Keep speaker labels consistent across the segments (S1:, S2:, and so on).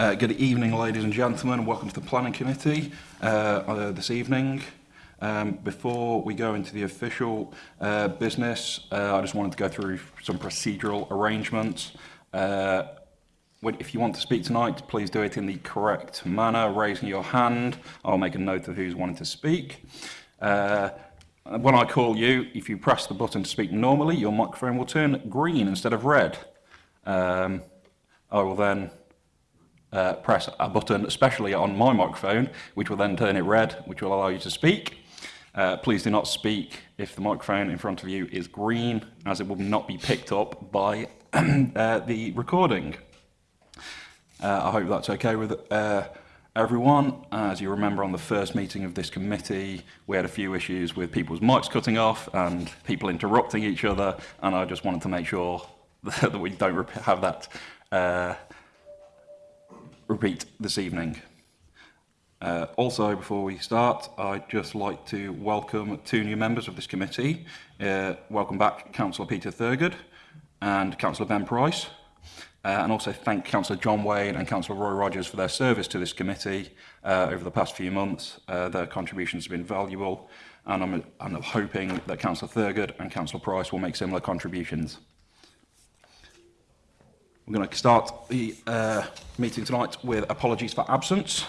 S1: Uh, good evening, ladies and gentlemen. Welcome to the Planning Committee uh, uh, this evening. Um, before we go into the official uh, business, uh, I just wanted to go through some procedural arrangements. Uh, when, if you want to speak tonight, please do it in the correct manner, raising your hand. I'll make a note of who's wanting to speak. Uh, when I call you, if you press the button to speak normally, your microphone will turn green instead of red. Um, I will then uh, press a button, especially on my microphone, which will then turn it red, which will allow you to speak. Uh, please do not speak if the microphone in front of you is green, as it will not be picked up by uh, the recording. Uh, I hope that's okay with uh, everyone. As you remember on the first meeting of this committee, we had a few issues with people's mics cutting off and people interrupting each other, and I just wanted to make sure that we don't have that uh, repeat this evening. Uh, also, before we start, I'd just like to welcome two new members of this committee. Uh, welcome back, Councillor Peter Thurgood and Councillor Ben Price. Uh, and also thank Councillor John Wade and Councillor Roy Rogers for their service to this committee uh, over the past few months. Uh, their contributions have been valuable, and I'm, and I'm hoping that Councillor Thurgood and Councillor Price will make similar contributions. We're going to start the uh, meeting tonight with apologies for absence.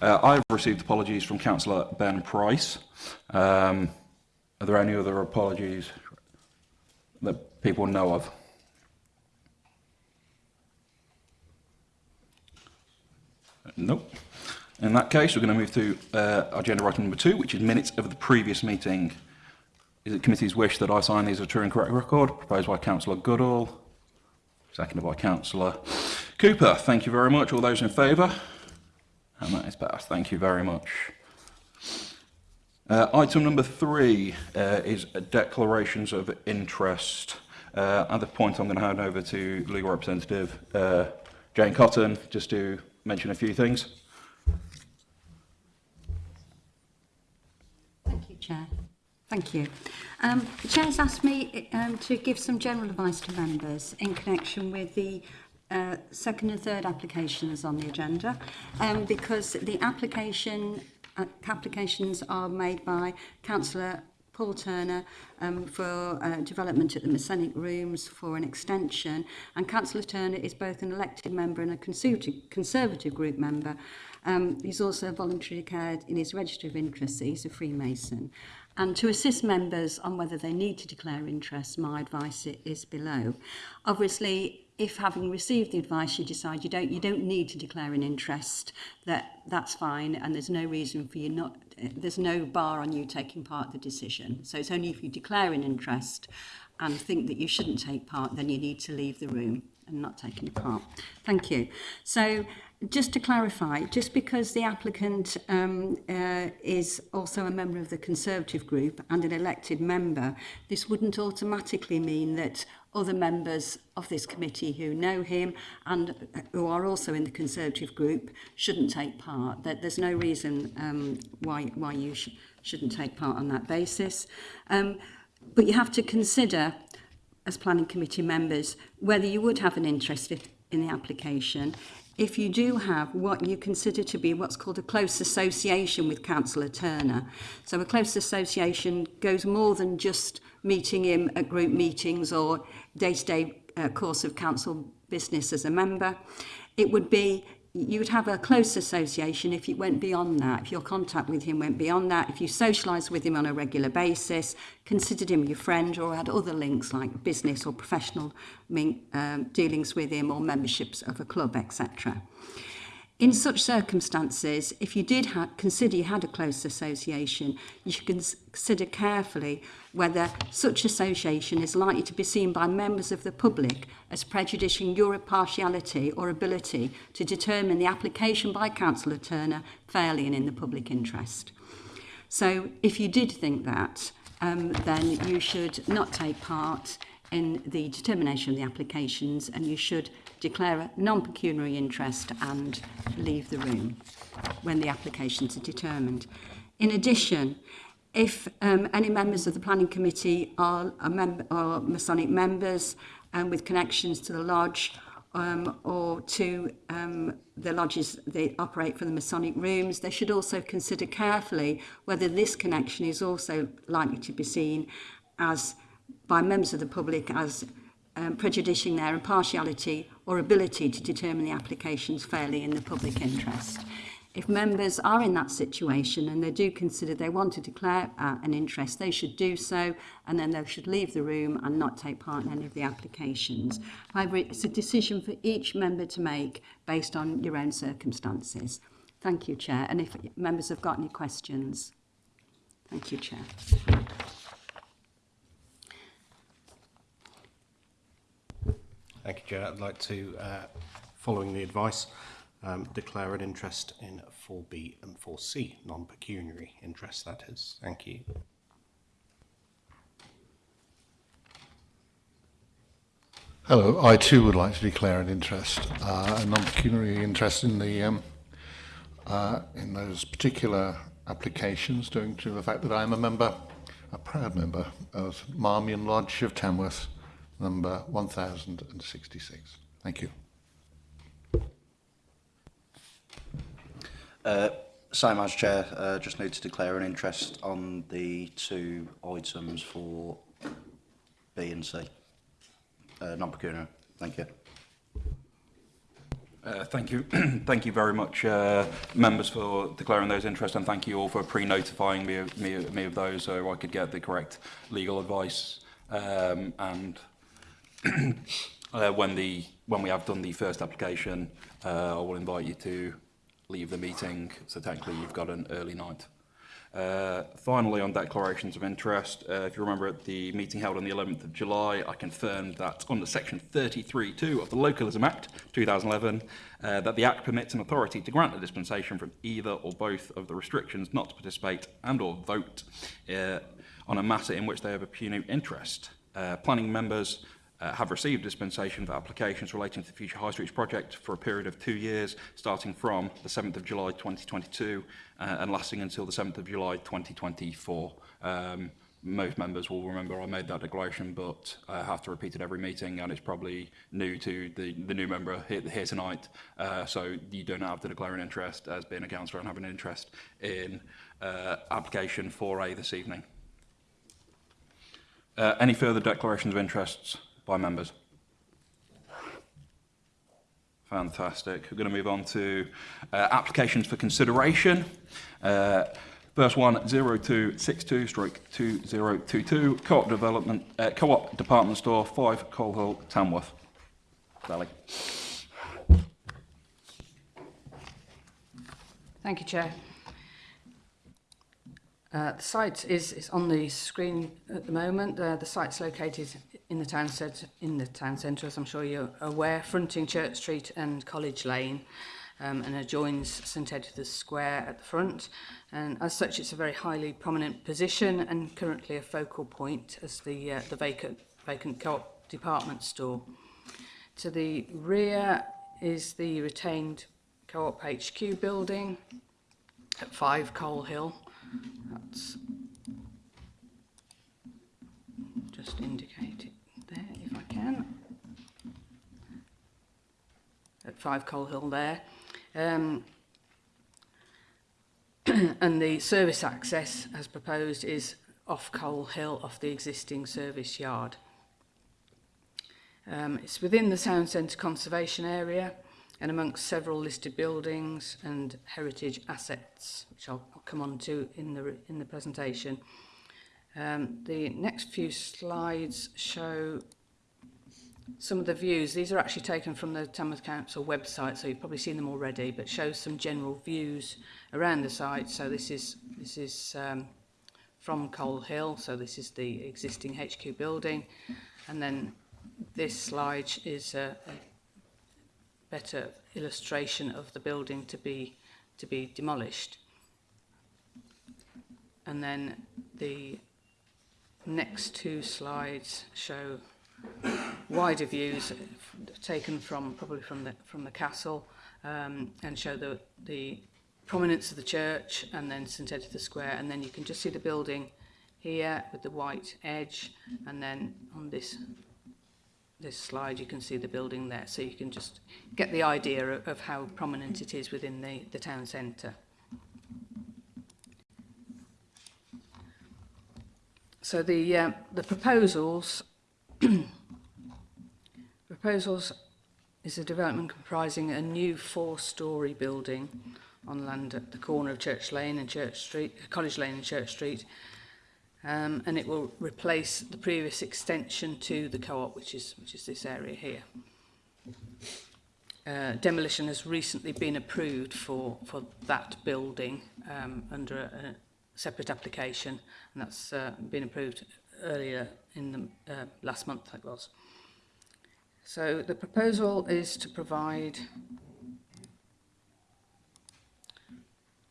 S1: Uh, I've received apologies from Councillor Ben Price. Um, are there any other apologies that people know of? Nope. In that case, we're going to move to uh, agenda item number two, which is minutes of the previous meeting. Is it committee's wish that I sign these as a true and correct record? Proposed by Councillor Goodall, Seconded by Councillor Cooper. Thank you very much. All those in favour? And that is passed. Thank you very much. Uh, item number three uh, is declarations of interest. Uh, at this point, I'm going to hand over to legal representative uh, Jane Cotton just to mention a few things.
S2: Thank you, Chair. Thank you. Um, the Chair has asked me um, to give some general advice to members in connection with the uh, second and third applications on the agenda um, because the application uh, applications are made by Councillor Paul Turner um, for uh, development at the Masonic Rooms for an extension and Councillor Turner is both an elected member and a conservative, conservative group member. Um, he's also voluntarily cared in his register of interests. He's a Freemason. And to assist members on whether they need to declare interest, my advice is below. Obviously, if having received the advice you decide you don't you don't need to declare an interest that that's fine and there's no reason for you not there's no bar on you taking part in the decision. So it's only if you declare an interest and think that you shouldn't take part then you need to leave the room and not take any part. Thank you. So Just to clarify, just because the applicant um, uh, is also a member of the Conservative group and an elected member, this wouldn't automatically mean that other members of this committee who know him and uh, who are also in the Conservative group shouldn't take part. That there's no reason um, why, why you sh shouldn't take part on that basis. Um, but you have to consider, as planning committee members, whether you would have an interest in the application if you do have what you consider to be what's called a close association with Councillor Turner. So a close association goes more than just meeting him at group meetings or day-to-day -day, uh, course of council business as a member. It would be you would have a close association if you went beyond that, if your contact with him went beyond that, if you socialised with him on a regular basis, considered him your friend, or had other links like business or professional um, dealings with him, or memberships of a club, etc. In such circumstances, if you did consider you had a close association, you should consider carefully whether such association is likely to be seen by members of the public as prejudicing your impartiality or ability to determine the application by Councillor Turner fairly and in the public interest. So if you did think that, um, then you should not take part in the determination of the applications and you should declare a non-pecuniary interest and leave the room when the applications are determined. In addition, if um, any members of the planning committee are, a mem are Masonic members um, with connections to the lodge um, or to um, the lodges that operate for the Masonic rooms, they should also consider carefully whether this connection is also likely to be seen as by members of the public as um, prejudicing their impartiality or ability to determine the applications fairly in the public interest. If members are in that situation and they do consider they want to declare uh, an interest, they should do so and then they should leave the room and not take part in any of the applications. However, it's a decision for each member to make based on your own circumstances. Thank you, Chair. And if members have got any questions. Thank you, Chair.
S3: Thank you, Chair. I'd like to, uh, following the advice, um, declare an interest in 4B and 4C, non-pecuniary interest, that is. Thank you.
S4: Hello, I too would like to declare an interest, uh, a non-pecuniary interest in the um, uh, in those particular applications, due to the fact that I am a member, a proud member of Marmion Lodge of Tamworth, number 1066. Thank you.
S5: Uh, Simon, as Chair, uh, just need to declare an interest on the two items for B and C. Uh, Non-procurement. Thank you.
S1: Uh, thank you. thank you very much, uh, members, for declaring those interests, and thank you all for pre-notifying me, me, me of those so I could get the correct legal advice um, and uh, when the when we have done the first application, uh, I will invite you to leave the meeting. So technically, you've got an early night. Uh, finally, on declarations of interest, uh, if you remember at the meeting held on the 11th of July, I confirmed that under section 33.2 of the Localism Act 2011, uh, that the Act permits an authority to grant a dispensation from either or both of the restrictions not to participate and or vote uh, on a matter in which they have a pecuniary interest. Uh, planning members uh, have received dispensation for applications relating to the Future High Streets project for a period of two years, starting from the 7th of July 2022 uh, and lasting until the 7th of July 2024. Um, most members will remember I made that declaration, but I have to repeat it every meeting, and it's probably new to the, the new member here, here tonight. Uh, so you don't have to declare an interest as being a councillor and have an interest in uh, application 4A this evening. Uh, any further declarations of interests by members. Fantastic. We're going to move on to uh, applications for consideration. Uh, First one, 0262-2022, Co-op Development, uh, Co-op Department Store, 5 Colhill, Tamworth. Sally.
S6: Thank you, Chair. Uh, the site is, is on the screen at the moment. Uh, the site's located in the town centre, in the town centre, as I'm sure you're aware, fronting Church Street and College Lane, um, and adjoins St Edith's Square at the front. And as such, it's a very highly prominent position and currently a focal point as the uh, the vacant vacant co-op department store. To the rear is the retained co-op HQ building at 5 Coal Hill. That's just indicate it there if I can. At 5 Coal Hill there. Um, and the service access as proposed is off Coal Hill off the existing service yard. Um, it's within the Sound Centre Conservation Area and amongst several listed buildings and heritage assets, which I'll, I'll come on to in the, in the presentation. Um, the next few slides show some of the views. These are actually taken from the Tamworth Council website, so you've probably seen them already, but shows some general views around the site. So this is, this is um, from Coal Hill, so this is the existing HQ building. And then this slide is a, a better illustration of the building to be to be demolished. And then the next two slides show wider views taken from probably from the from the castle um, and show the the prominence of the church and then St Editha Square and then you can just see the building here with the white edge and then on this this slide, you can see the building there, so you can just get the idea of, of how prominent it is within the, the town centre. So the, uh, the proposals, proposals is a development comprising a new four-storey building on land at the corner of Church Lane and Church Street, College Lane and Church Street, um, and it will replace the previous extension to the co-op, which is, which is this area here. Uh, demolition has recently been approved for, for that building um, under a, a separate application, and that's uh, been approved earlier in the uh, last month, I was. So the proposal is to provide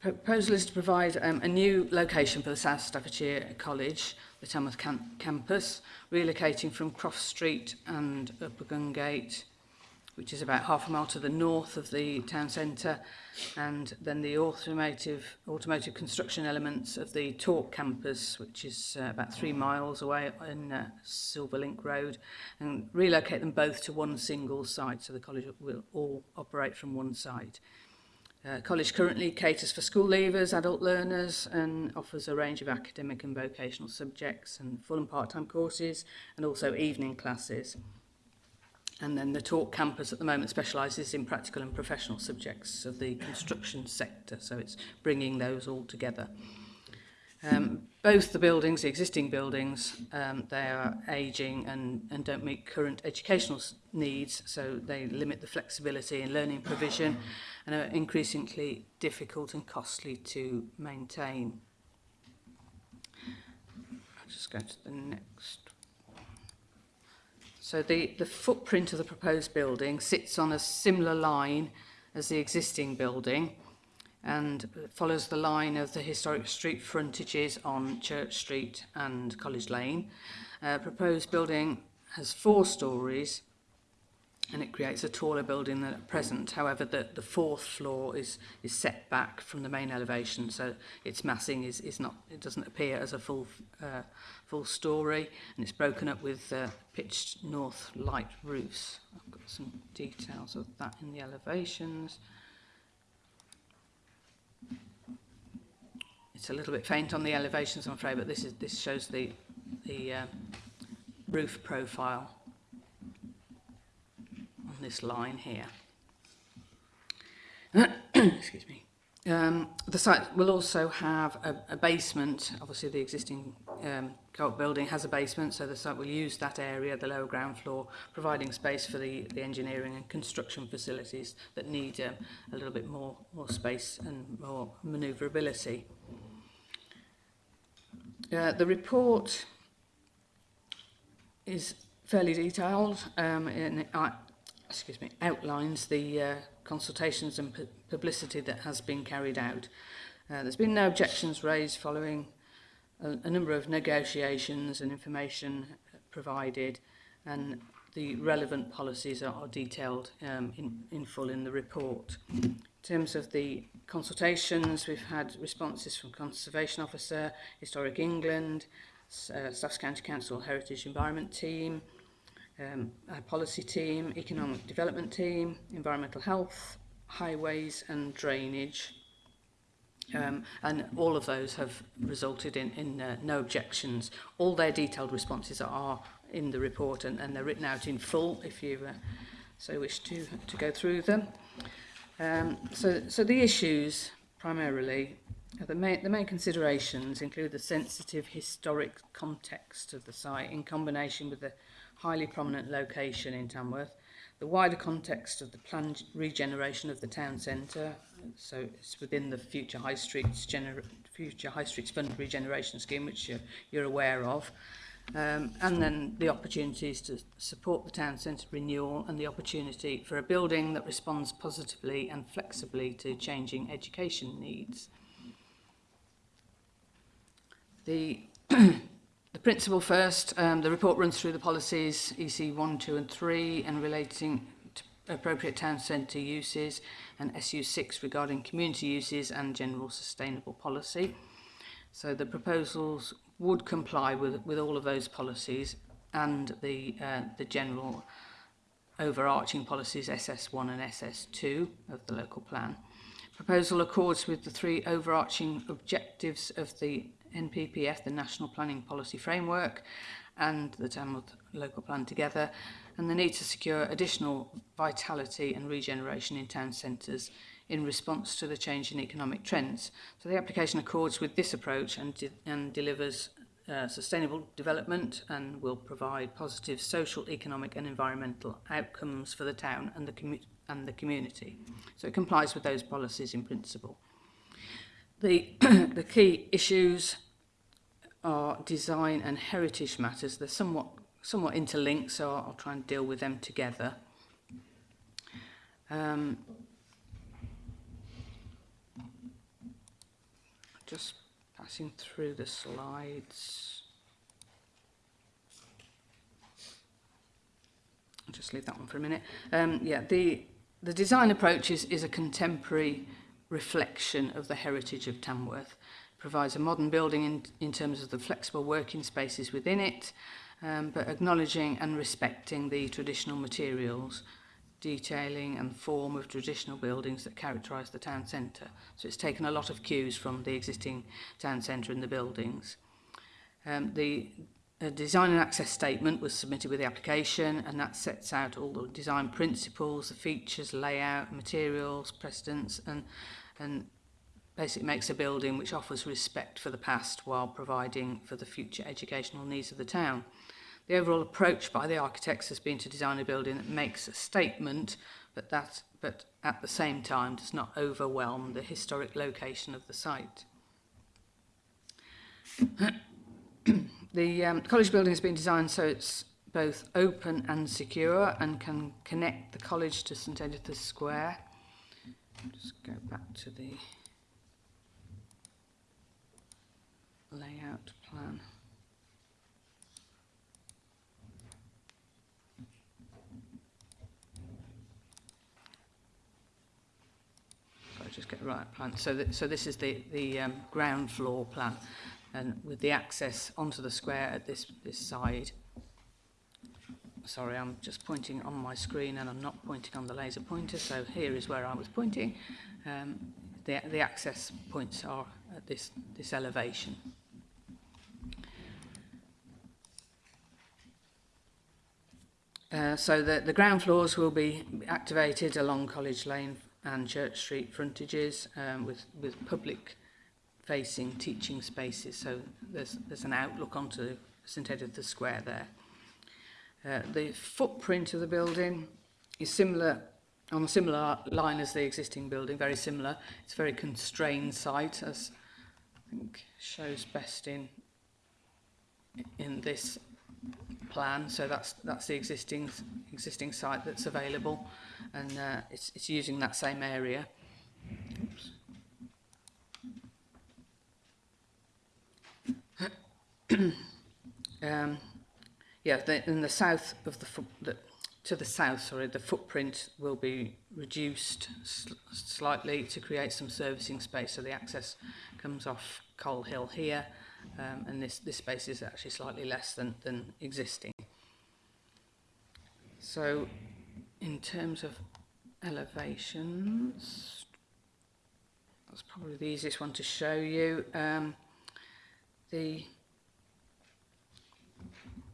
S6: proposal is to provide um, a new location for the South Staffordshire College, the Tamworth cam campus, relocating from Cross Street and Upper Gungate, which is about half a mile to the north of the town centre, and then the automotive, automotive construction elements of the Torque campus, which is uh, about three miles away on uh, Silverlink Road, and relocate them both to one single site, so the college will all operate from one site. Uh, college currently caters for school leavers, adult learners, and offers a range of academic and vocational subjects and full and part-time courses, and also evening classes. And then the Talk campus at the moment specialises in practical and professional subjects of the construction sector, so it's bringing those all together. Um, both the buildings, the existing buildings, um, they are ageing and, and don't meet current educational needs, so they limit the flexibility in learning provision and are increasingly difficult and costly to maintain. I'll just go to the next. So the, the footprint of the proposed building sits on a similar line as the existing building, and follows the line of the historic street frontages on Church Street and College Lane. Uh, proposed building has four stories and it creates a taller building than at present. However, the, the fourth floor is, is set back from the main elevation, so its massing is, is not, it doesn't appear as a full, uh, full story, and it's broken up with uh, pitched north light roofs. I've got some details of that in the elevations. Uh, it's a little bit faint on the elevations, I'm afraid, but this is this shows the the uh, roof profile on this line here. Excuse me. Um, the site will also have a, a basement. Obviously, the existing um, co-op building has a basement, so the site will use that area, the lower ground floor, providing space for the, the engineering and construction facilities that need um, a little bit more, more space and more manoeuvrability. Uh, the report is fairly detailed um, and it, uh, excuse me, outlines the uh, consultations and pu publicity that has been carried out. Uh, there's been no objections raised following a, a number of negotiations and information provided and the relevant policies are, are detailed um, in, in full in the report. In terms of the consultations, we've had responses from Conservation Officer, Historic England, uh, Staffs County Council Heritage Environment Team, um, our policy team, economic development team, environmental health, highways and drainage. Um, and all of those have resulted in, in uh, no objections. All their detailed responses are in the report and, and they're written out in full if you uh, so wish to, to go through them. Um, so, so the issues primarily, the main, the main considerations include the sensitive historic context of the site in combination with the highly prominent location in Tamworth, the wider context of the planned regeneration of the town centre, so it's within the future High Streets, gener future High Streets Fund regeneration scheme, which you're, you're aware of, um, and then the opportunities to support the town centre renewal and the opportunity for a building that responds positively and flexibly to changing education needs. The, the principle first, um, the report runs through the policies EC 1, 2 and 3 and relating to appropriate town centre uses and SU 6 regarding community uses and general sustainable policy. So the proposals would comply with, with all of those policies and the, uh, the general overarching policies SS1 and SS2 of the local plan. Proposal accords with the three overarching objectives of the NPPF, the National Planning Policy Framework, and the Tamworth Local Plan together, and the need to secure additional vitality and regeneration in town centres in response to the change in economic trends. So the application accords with this approach and, de and delivers uh, sustainable development and will provide positive social, economic and environmental outcomes for the town and the, commu and the community. So it complies with those policies in principle. The, the key issues are design and heritage matters. They're somewhat, somewhat interlinked, so I'll, I'll try and deal with them together. Um, just passing through the slides. I'll just leave that one for a minute. Um, yeah, the, the design approach is, is a contemporary reflection of the heritage of Tamworth. It provides a modern building in, in terms of the flexible working spaces within it, um, but acknowledging and respecting the traditional materials detailing and form of traditional buildings that characterise the town centre. So it's taken a lot of cues from the existing town centre and the buildings. Um, the a design and access statement was submitted with the application and that sets out all the design principles, the features, layout, materials, precedence and, and basically makes a building which offers respect for the past while providing for the future educational needs of the town. The overall approach by the architects has been to design a building that makes a statement, but that but at the same time does not overwhelm the historic location of the site. the um, college building has been designed so it's both open and secure and can connect the college to St Edith's Square. Just go back to the layout plan. just get the right plan. So, th so this is the, the um, ground floor plan and with the access onto the square at this, this side. Sorry, I'm just pointing on my screen and I'm not pointing on the laser pointer, so here is where I was pointing. Um, the, the access points are at this, this elevation. Uh, so the, the ground floors will be activated along College Lane and Church Street frontages um, with, with public facing teaching spaces. So there's, there's an outlook onto St Edith's Square there. Uh, the footprint of the building is similar on a similar line as the existing building, very similar. It's a very constrained site as I think shows best in in this plan. So that's that's the existing existing site that's available and uh, it's, it's using that same area. Oops. um, yeah, the, in the south of the, the to the south, sorry, the footprint will be reduced sl slightly to create some servicing space. So the access comes off Coal Hill here, um, and this, this space is actually slightly less than, than existing. So in terms of elevations, that's probably the easiest one to show you. Um, the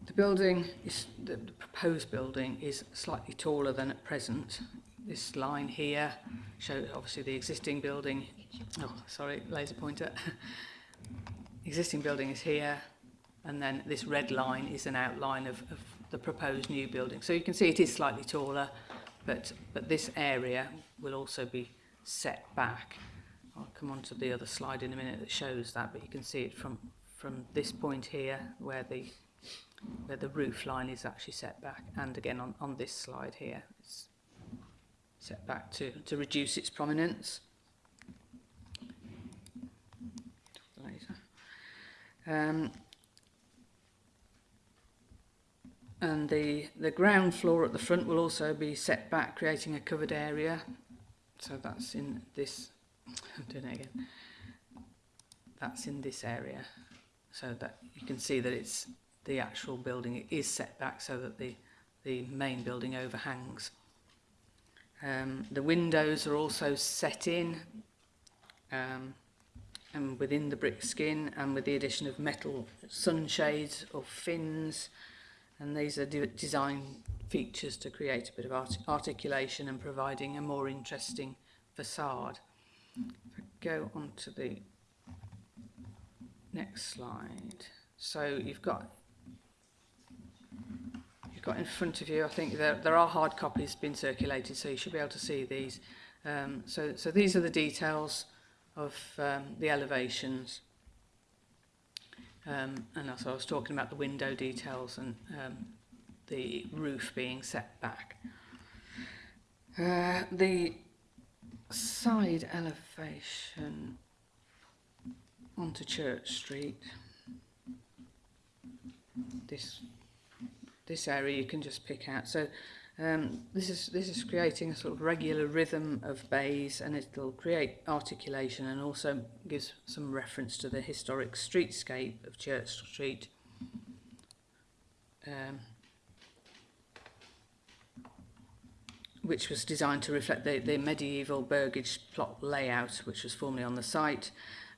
S6: the building is the, the proposed building is slightly taller than at present. This line here shows obviously the existing building. Oh, sorry, laser pointer. existing building is here, and then this red line is an outline of, of the proposed new building. So you can see it is slightly taller, but, but this area will also be set back. I'll come on to the other slide in a minute that shows that, but you can see it from, from this point here where the, where the roof line is actually set back. And again on, on this slide here, it's set back to, to reduce its prominence. Um, and the, the ground floor at the front will also be set back, creating a covered area. So that's in this, I'm doing it again, that's in this area. So that you can see that it's the actual building is set back so that the, the main building overhangs. Um, the windows are also set in um, and within the brick skin and with the addition of metal sunshades or fins and these are de design features to create a bit of art articulation and providing a more interesting facade. Go on to the next slide. So you've got you've got in front of you, I think there, there are hard copies being circulated, so you should be able to see these. Um, so, so these are the details of um, the elevations. Um, and also I was talking about the window details and um, the roof being set back. Uh, the side elevation onto Church Street. This this area you can just pick out. So um, this is this is creating a sort of regular rhythm of bays, and it'll create articulation and also gives some reference to the historic streetscape of Church Street. Um, which was designed to reflect the, the medieval burgage plot layout, which was formerly on the site,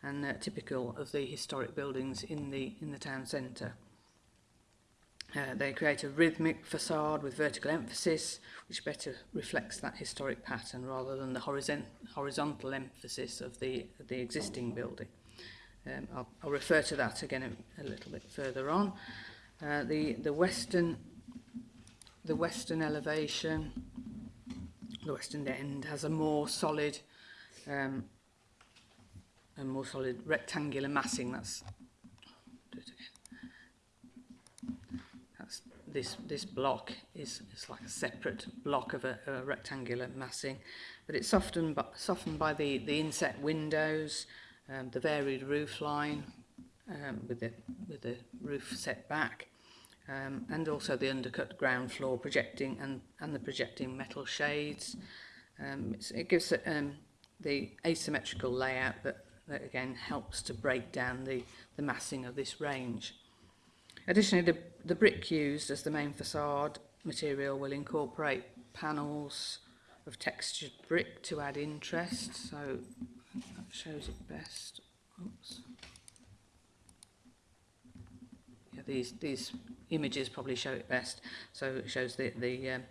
S6: and uh, typical of the historic buildings in the in the town centre. Uh, they create a rhythmic facade with vertical emphasis, which better reflects that historic pattern rather than the horizon horizontal emphasis of the, of the existing building. Um, I'll, I'll refer to that again a, a little bit further on. Uh, the, the western the western elevation, the western end has a more solid um, a more solid rectangular massing. That's do it again. this this block is it's like a separate block of a, a rectangular massing, but it's softened by, softened by the the inset windows, um, the varied roof line um, with the with the roof set back, um, and also the undercut ground floor projecting and and the projecting metal shades. Um, it gives um, the asymmetrical layout that, that again helps to break down the the massing of this range. Additionally, the, the brick used as the main facade material will incorporate panels of textured brick to add interest, so that shows it best. Oops. Yeah, these these images probably show it best. So it shows the the um,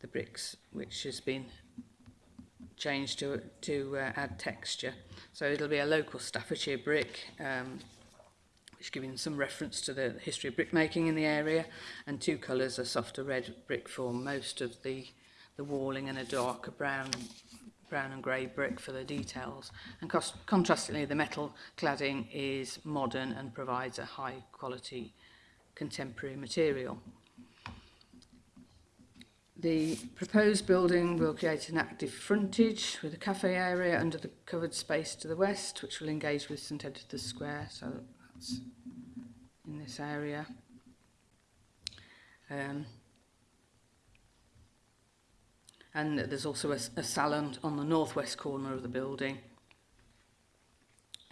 S6: the bricks which has been changed to to uh, add texture. So it'll be a local Staffordshire brick um, It's giving some reference to the history of brickmaking in the area. And two colours, a softer red brick form, most of the, the walling and a darker brown brown and grey brick for the details. And cost, contrastingly, the metal cladding is modern and provides a high quality contemporary material. The proposed building will create an active frontage with a cafe area under the covered space to the west, which will engage with St Edward's Square, so in this area. Um, and there's also a, a salon on the northwest corner of the building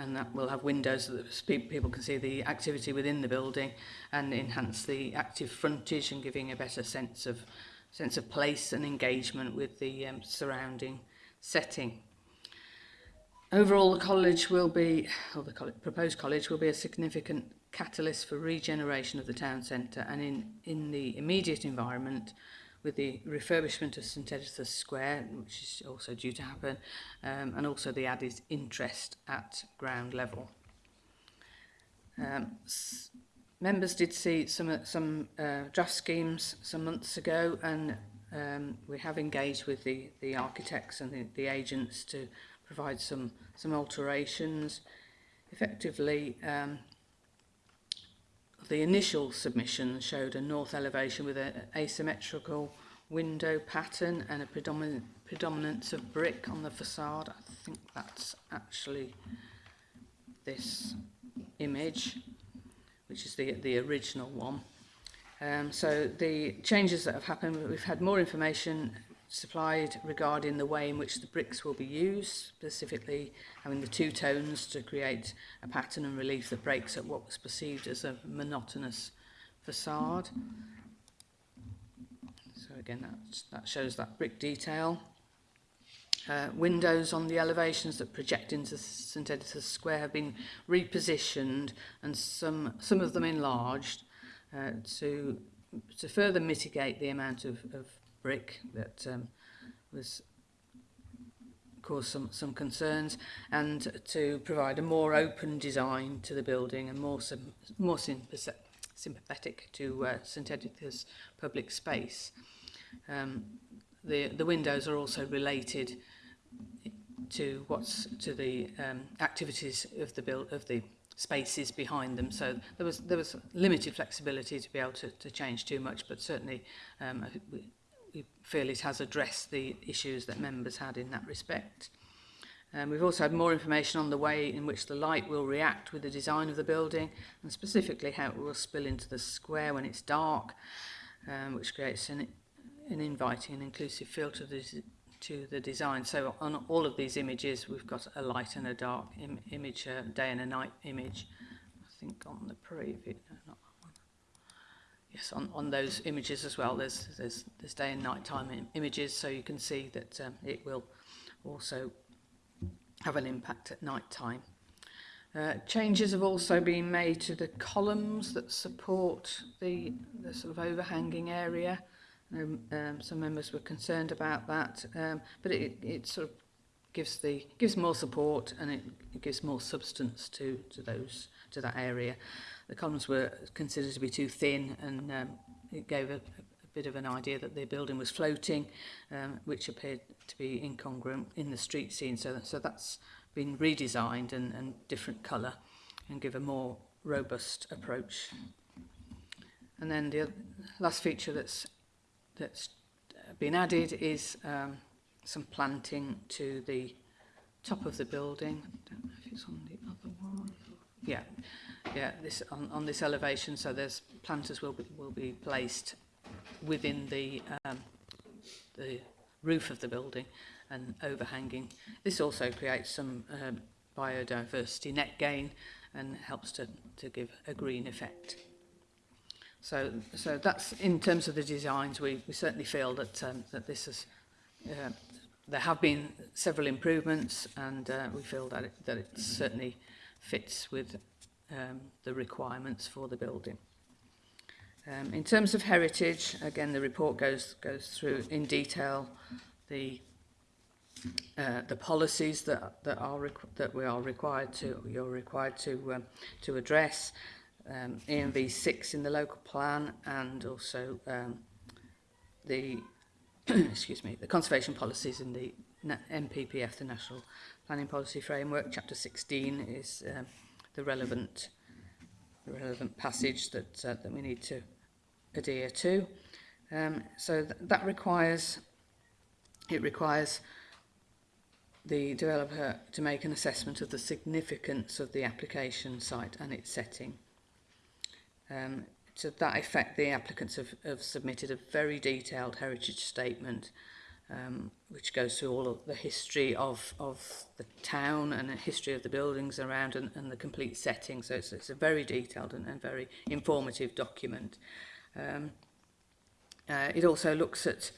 S6: and that will have windows so that people can see the activity within the building and enhance the active frontage and giving a better sense of sense of place and engagement with the um, surrounding setting. Overall, the college will be, or the college, proposed college will be a significant catalyst for regeneration of the town centre and in, in the immediate environment with the refurbishment of St Editha's Square, which is also due to happen, um, and also the added interest at ground level. Um, members did see some, some uh, draft schemes some months ago, and um, we have engaged with the, the architects and the, the agents to provide some, some alterations. Effectively, um, the initial submission showed a north elevation with an asymmetrical window pattern and a predominant predominance of brick on the facade. I think that's actually this image, which is the, the original one. Um, so the changes that have happened, we've had more information supplied regarding the way in which the bricks will be used, specifically having the two tones to create a pattern and relief that breaks at what was perceived as a monotonous facade. So again, that, that shows that brick detail. Uh, windows on the elevations that project into St Editors Square have been repositioned and some, some of them enlarged uh, to, to further mitigate the amount of, of brick that um, was caused some, some concerns and to provide a more open design to the building and more, sim, more sympathetic to uh, St Editha's public space. Um, the, the windows are also related to what's to the um, activities of the build of the spaces behind them so there was there was limited flexibility to be able to, to change too much but certainly um, we feel it has addressed the issues that members had in that respect. Um, we've also had more information on the way in which the light will react with the design of the building and specifically how it will spill into the square when it's dark, um, which creates an, an inviting and inclusive feel to the, to the design. So on all of these images, we've got a light and a dark Im image, a day and a night image. I think on the previous, no, not yes, on, on those images as well, there's, there's, there's day and night time Im images, so you can see that um, it will also have an impact at night time. Uh, changes have also been made to the columns that support the, the sort of overhanging area. Um, um, some members were concerned about that, um, but it, it sort of gives the gives more support and it, it gives more substance to to those to that area the columns were considered to be too thin and um, it gave a, a bit of an idea that the building was floating, um, which appeared to be incongruent in the street scene. So, so that's been redesigned and, and different colour and give a more robust approach. And then the other, last feature that's that's uh, been added is um, some planting to the top of the building. I don't know if it's on the other one. Yeah, yeah, this, on, on this elevation. So there's planters will be, will be placed within the, um, the roof of the building and overhanging. This also creates some um, biodiversity net gain and helps to, to give a green effect. So, so that's in terms of the designs, we, we certainly feel that, um, that this is, uh, there have been several improvements and uh, we feel that it, that it certainly fits with um, the requirements for the building. Um, in terms of heritage, again, the report goes goes through in detail the uh, the policies that that are that we are required to you're required to um, to address um, EMV 6 in the local plan and also um, the excuse me the conservation policies in the NPPF the National Planning Policy Framework chapter 16 is um, the relevant, the relevant passage that, uh, that we need to adhere to. Um, so th that requires, it requires the developer to make an assessment of the significance of the application site and its setting. Um, to that effect, the applicants have, have submitted a very detailed heritage statement um, which goes through all of the history of, of the town and the history of the buildings around and, and the complete setting. So it's, it's a very detailed and, and very informative document. Um, uh, it also looks at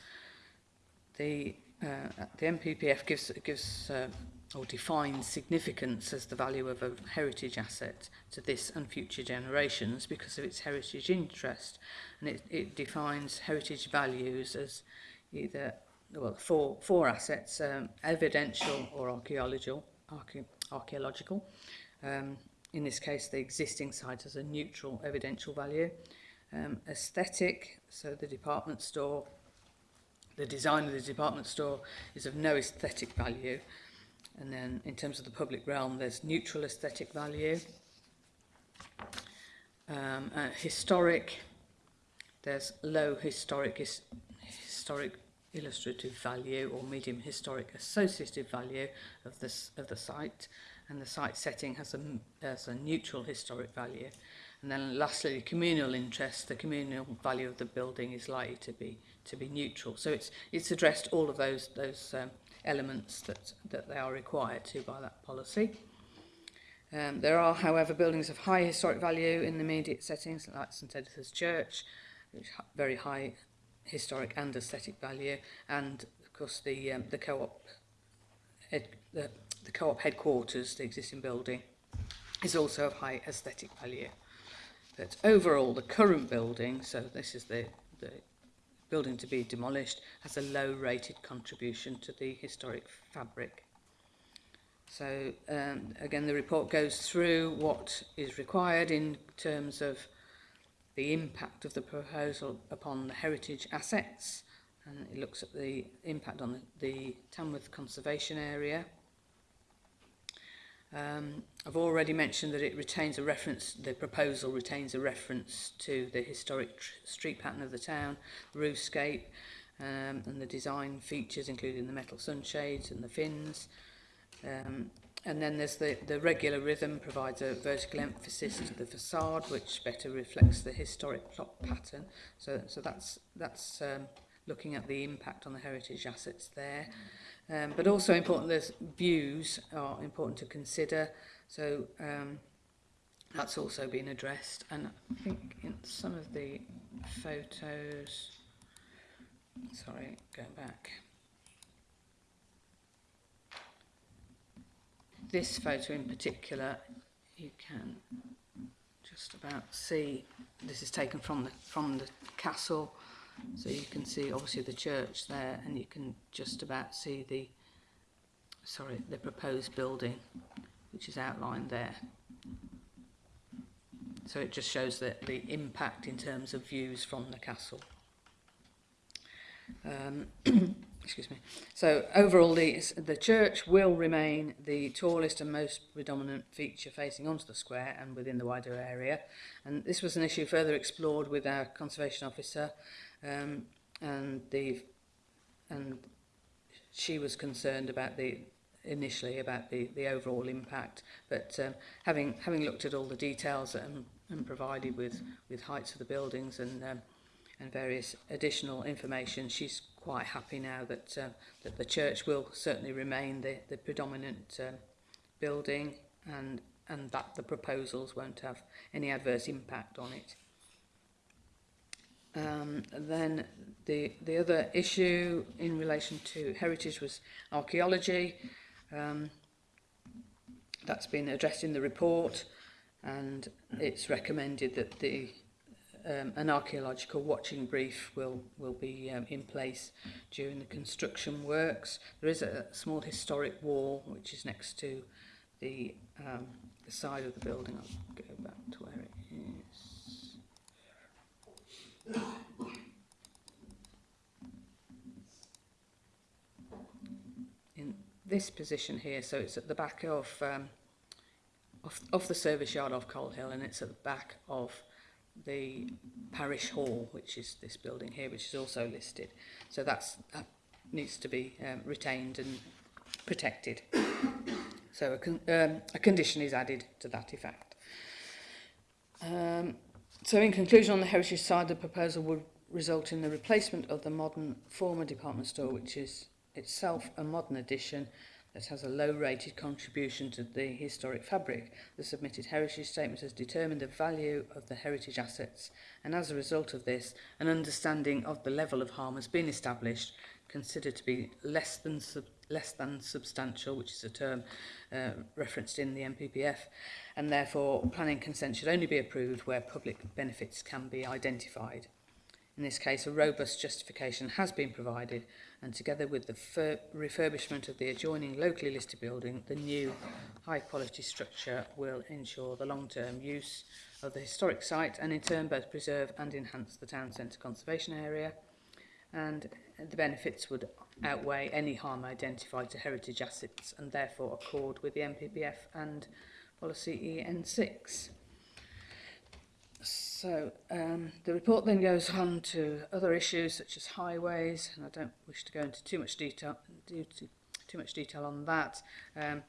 S6: the, uh, the MPPF gives, gives uh, or defines significance as the value of a heritage asset to this and future generations because of its heritage interest. And it, it defines heritage values as either well, four, four assets, um, evidential or archaeological, archae archaeological. Um, in this case, the existing site has a neutral evidential value. Um, aesthetic, so the department store, the design of the department store is of no aesthetic value. And then in terms of the public realm, there's neutral aesthetic value. Um, uh, historic, there's low historic his, historic illustrative value or medium historic associative value of, this, of the site. And the site setting has a, has a neutral historic value. And then lastly the communal interest the communal value of the building is likely to be to be neutral. So it's it's addressed all of those those um, elements that that they are required to by that policy. Um, there are however buildings of high historic value in the immediate settings like St Edith's Church which very high historic and aesthetic value, and of course the um, the co-op head, the, the co-op headquarters, the existing building, is also of high aesthetic value. But overall, the current building, so this is the, the building to be demolished, has a low rated contribution to the historic fabric. So um, again, the report goes through what is required in terms of the impact of the proposal upon the heritage assets and it looks at the impact on the, the Tamworth Conservation Area. Um, I've already mentioned that it retains a reference, the proposal retains a reference to the historic street pattern of the town, the roofscape um, and the design features including the metal sunshades and the fins. Um, And then there's the, the regular rhythm provides a vertical emphasis to the facade, which better reflects the historic plot pattern. So, so that's, that's um, looking at the impact on the heritage assets there. Um, but also important, the views are important to consider. So um, that's also been addressed. And I think in some of the photos, sorry, going back. this photo in particular, you can just about see, this is taken from the, from the castle, so you can see obviously the church there and you can just about see the, sorry, the proposed building which is outlined there. So it just shows the, the impact in terms of views from the castle. Um, excuse me. So overall, the, the church will remain the tallest and most predominant feature facing onto the square and within the wider area. And this was an issue further explored with our conservation officer, um, and the and she was concerned about the initially about the the overall impact, but um, having having looked at all the details and, and provided with with heights of the buildings and um, and various additional information, she's quite happy now that uh, that the church will certainly remain the, the predominant um, building and and that the proposals won't have any adverse impact on it. Um, then the the other issue in relation to heritage was archaeology. Um, that's been addressed in the report and it's recommended that the um, an archaeological watching brief will will be um, in place during the construction works. There is a small historic wall which is next to the um, the side of the building. I'll go back to where it is. In this position here, so it's at the back of um, of, the service yard of Coal Hill, and it's at the back of the parish hall, which is this building here, which is also listed. So that's, that needs to be um, retained and protected. so a, con um, a condition is added to that effect. Um, so in conclusion on the heritage side, the proposal would result in the replacement of the modern former department store, which is itself a modern addition that has a low-rated contribution to the historic fabric, the submitted heritage statement has determined the value of the heritage assets, and as a result of this, an understanding of the level of harm has been established, considered to be less than sub less than substantial, which is a term uh, referenced in the MPPF, and therefore planning consent should only be approved where public benefits can be identified. In this case, a robust justification has been provided and together with the refurbishment of the adjoining locally listed building, the new high quality structure will ensure the long-term use of the historic site and in turn both preserve and enhance the town centre conservation area and the benefits would outweigh any harm identified to heritage assets and therefore accord with the MPPF and policy EN6. So um, the report then goes on to other issues such as highways, and I don't wish to go into too much detail, too, too much detail on that. Um,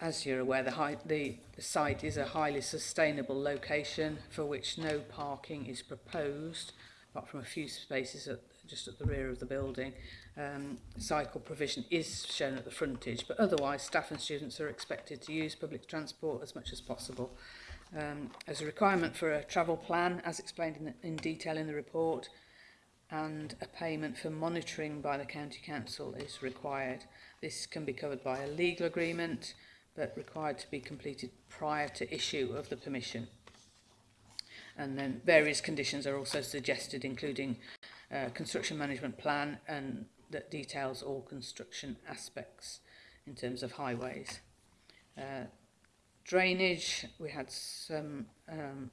S6: as you're aware, the, high, the, the site is a highly sustainable location for which no parking is proposed, apart from a few spaces at, just at the rear of the building. Um, cycle provision is shown at the frontage, but otherwise staff and students are expected to use public transport as much as possible. Um, as a requirement for a travel plan, as explained in, in detail in the report, and a payment for monitoring by the County Council is required. This can be covered by a legal agreement, but required to be completed prior to issue of the permission. And then various conditions are also suggested, including uh, construction management plan and that details all construction aspects in terms of highways. Uh, drainage, we had some um,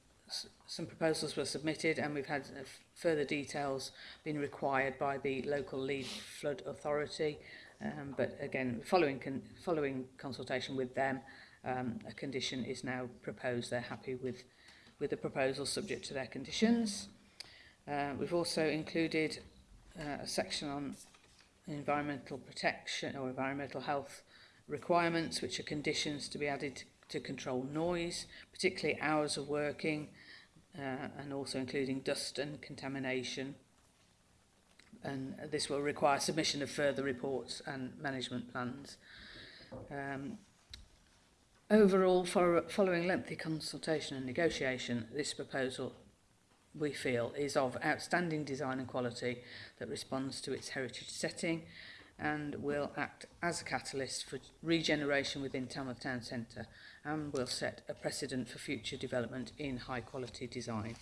S6: some proposals were submitted and we've had uh, further details being required by the local lead flood authority. Um, but again following con following consultation with them um, a condition is now proposed. They're happy with with the proposal subject to their conditions. Uh, we've also included uh, a section on environmental protection or environmental health requirements which are conditions to be added to control noise particularly hours of working uh, and also including dust and contamination. And this will require submission of further reports and management plans. Um, overall, following lengthy consultation and negotiation, this proposal we feel is of outstanding design and quality that responds to its heritage setting and will act as a catalyst for regeneration within Tamworth Town Centre and will set a precedent for future development in high quality design.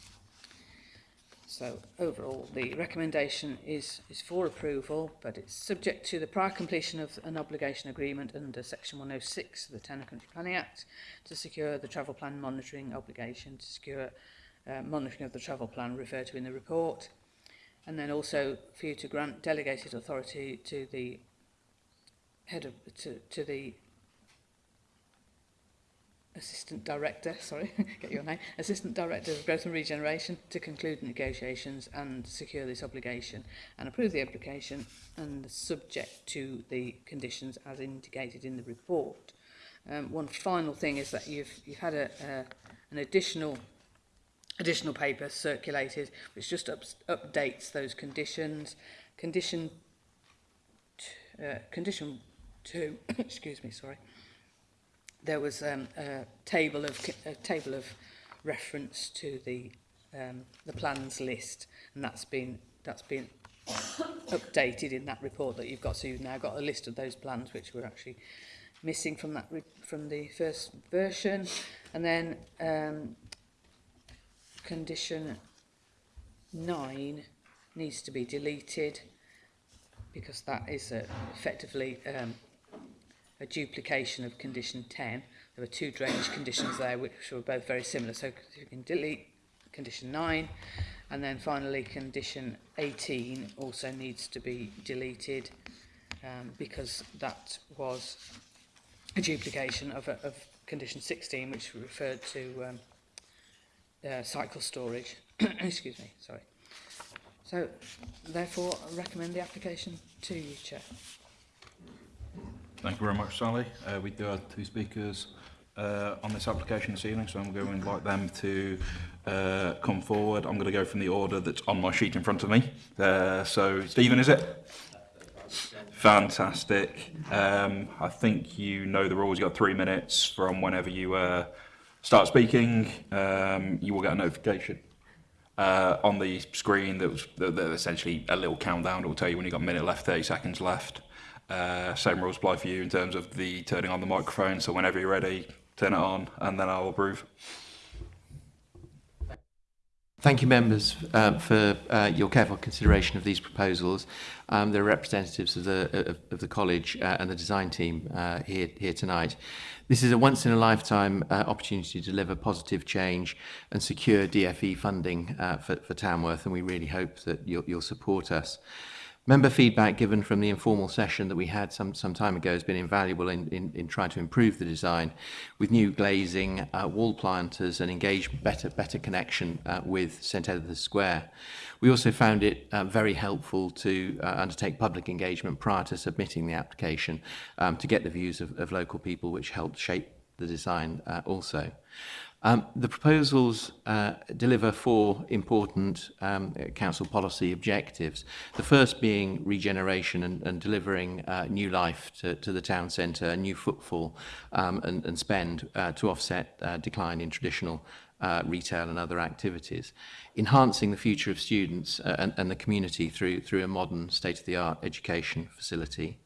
S6: So overall, the recommendation is, is for approval, but it's subject to the prior completion of an obligation agreement under Section 106 of the Tanner Country Planning Act to secure the travel plan monitoring obligation, to secure uh, monitoring of the travel plan referred to in the report, and then also for you to grant delegated authority to the head of, to, to the Assistant Director, sorry, get your name, Assistant Director of Growth and Regeneration to conclude negotiations and secure this obligation and approve the application and subject to the conditions as indicated in the report. Um, one final thing is that you've, you've had a, uh, an additional additional paper circulated which just up, updates those conditions. Condition, uh, condition 2, excuse me, sorry, there was um, a table of a table of reference to the um, the plans list, and that's been that's been updated in that report that you've got. So you've now got a list of those plans which were actually missing from that from the first version, and then um, condition 9 needs to be deleted because that is a, effectively um, a duplication of condition 10. There were two drainage conditions there which were both very similar. So you can delete condition 9 and then finally condition 18 also needs to be deleted um, because that was a duplication of, of condition 16 which referred to um, uh, cycle storage. Excuse me, sorry. So, therefore, I recommend the application to you, Chair.
S1: Thank you very much, Sally. Uh, we do have two speakers uh, on this application this evening, so I'm going to invite them to uh, come forward. I'm going to go from the order that's on my sheet in front of me. Uh, so, Stephen, is it? Fantastic. Um, I think you know the rules. You've got three minutes from whenever you uh, start speaking. Um, you will get a notification uh, on the screen that was that, that essentially a little countdown. It will tell you when you've got a minute left, 30 seconds left. Uh, same rules apply for you in terms of the turning on the microphone. So whenever you're ready, turn it on, and then I'll approve.
S7: Thank you, members, uh, for uh, your careful consideration of these proposals. Um, there are representatives of the, of, of the college uh, and the design team uh, here, here tonight. This is a once-in-a-lifetime uh, opportunity to deliver positive change and secure DFE funding uh, for, for Tamworth, and we really hope that you'll, you'll support us. Member feedback given from the informal session that we had some, some time ago has been invaluable in, in, in trying to improve the design with new glazing, uh, wall planters and engage better, better connection uh, with St Edward's Square. We also found it uh, very helpful to uh, undertake public engagement prior to submitting the application um, to get the views of, of local people which helped shape the design uh, also. Um, the proposals uh, deliver four important um, council policy objectives, the first being regeneration and, and delivering uh, new life to, to the town centre, new footfall um, and, and spend uh, to offset uh, decline in traditional uh, retail and other activities, enhancing the future of students uh, and, and the community through, through a modern state-of-the-art education facility,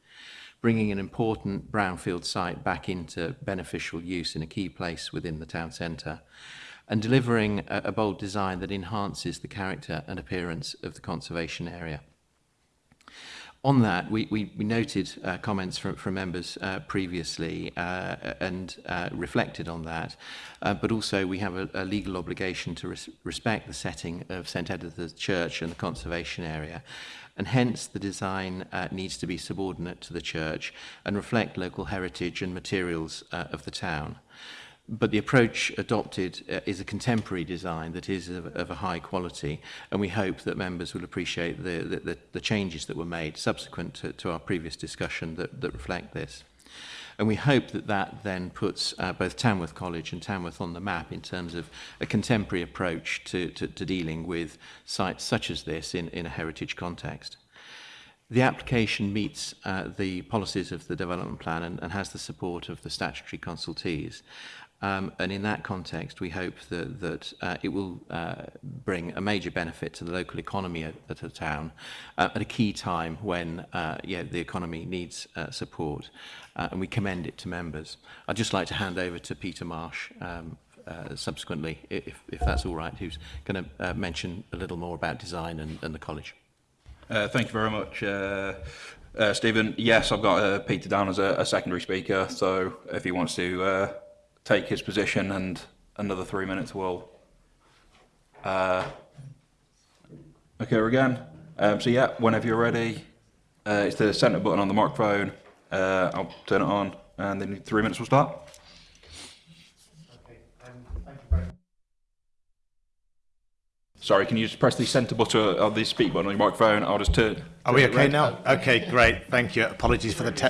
S7: bringing an important brownfield site back into beneficial use in a key place within the town centre, and delivering a, a bold design that enhances the character and appearance of the conservation area. On that, we, we, we noted uh, comments from, from members uh, previously uh, and uh, reflected on that, uh, but also we have a, a legal obligation to res respect the setting of St Edith's Church and the conservation area, and hence the design uh, needs to be subordinate to the church and reflect local heritage and materials uh, of the town. But the approach adopted uh, is a contemporary design that is of, of a high quality, and we hope that members will appreciate the, the, the, the changes that were made subsequent to, to our previous discussion that, that reflect this. And we hope that that then puts uh, both Tamworth College and Tamworth on the map in terms of a contemporary approach to, to, to dealing with sites such as this in, in a heritage context. The application meets uh, the policies of the development plan and, and has the support of the statutory consultees. Um, and in that context, we hope that, that uh, it will uh, bring a major benefit to the local economy at, at a town uh, at a key time when uh, yeah, the economy needs uh, support. Uh, and we commend it to members. I'd just like to hand over to Peter Marsh um, subsequently, if, if that's all right, who's going to mention a little more about design and, and the college.
S1: Thank you very much, Stephen. Yes, I've got Peter down as a, a secondary speaker, so if he wants to take his position and another three minutes will uh, occur again. Um, so yeah, whenever you're ready, uh, it's the centre button on the microphone. Uh, I'll turn it on and then three minutes will start. Sorry, can you just press the centre button of the speak button on your microphone? I'll just turn.
S8: Are we okay now? Okay, great. Thank you. Apologies for the te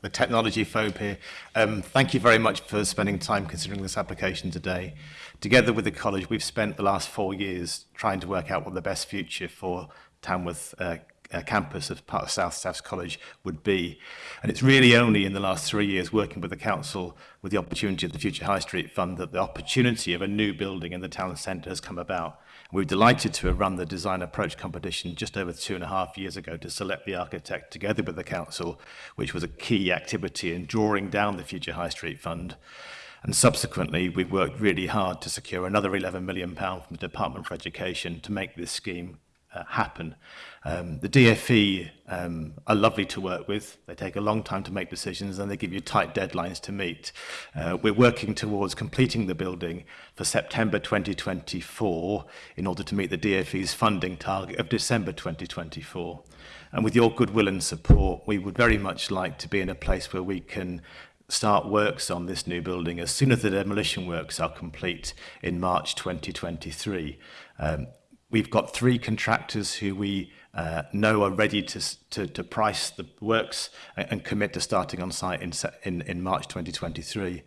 S8: the technology phobe here. Um, thank you very much for spending time considering this application today. Together with the college, we've spent the last four years trying to work out what the best future for Tamworth uh, uh, campus of part of South Staffs College would be. And it's really only in the last three years working with the council with the opportunity of the Future High Street Fund that the opportunity of a new building in the town centre has come about. We were delighted to have run the design approach competition just over two and a half years ago to select the architect together with the council, which was a key activity in drawing down the Future High Street Fund. And subsequently, we've worked really hard to secure another £11 million from the Department for Education to make this scheme uh, happen. Um, the DFE um, are lovely to work with. They take a long time to make decisions and they give you tight deadlines to meet. Uh, we're working towards completing the building for September 2024 in order to meet the DFE's funding target of December 2024. And with your goodwill and support, we would very much like to be in a place where we can start works on this new building as soon as the demolition works are complete in March 2023. Um, we've got three contractors who we uh, know are ready to, to, to price the works and, and commit to starting on site in, in, in March 2023.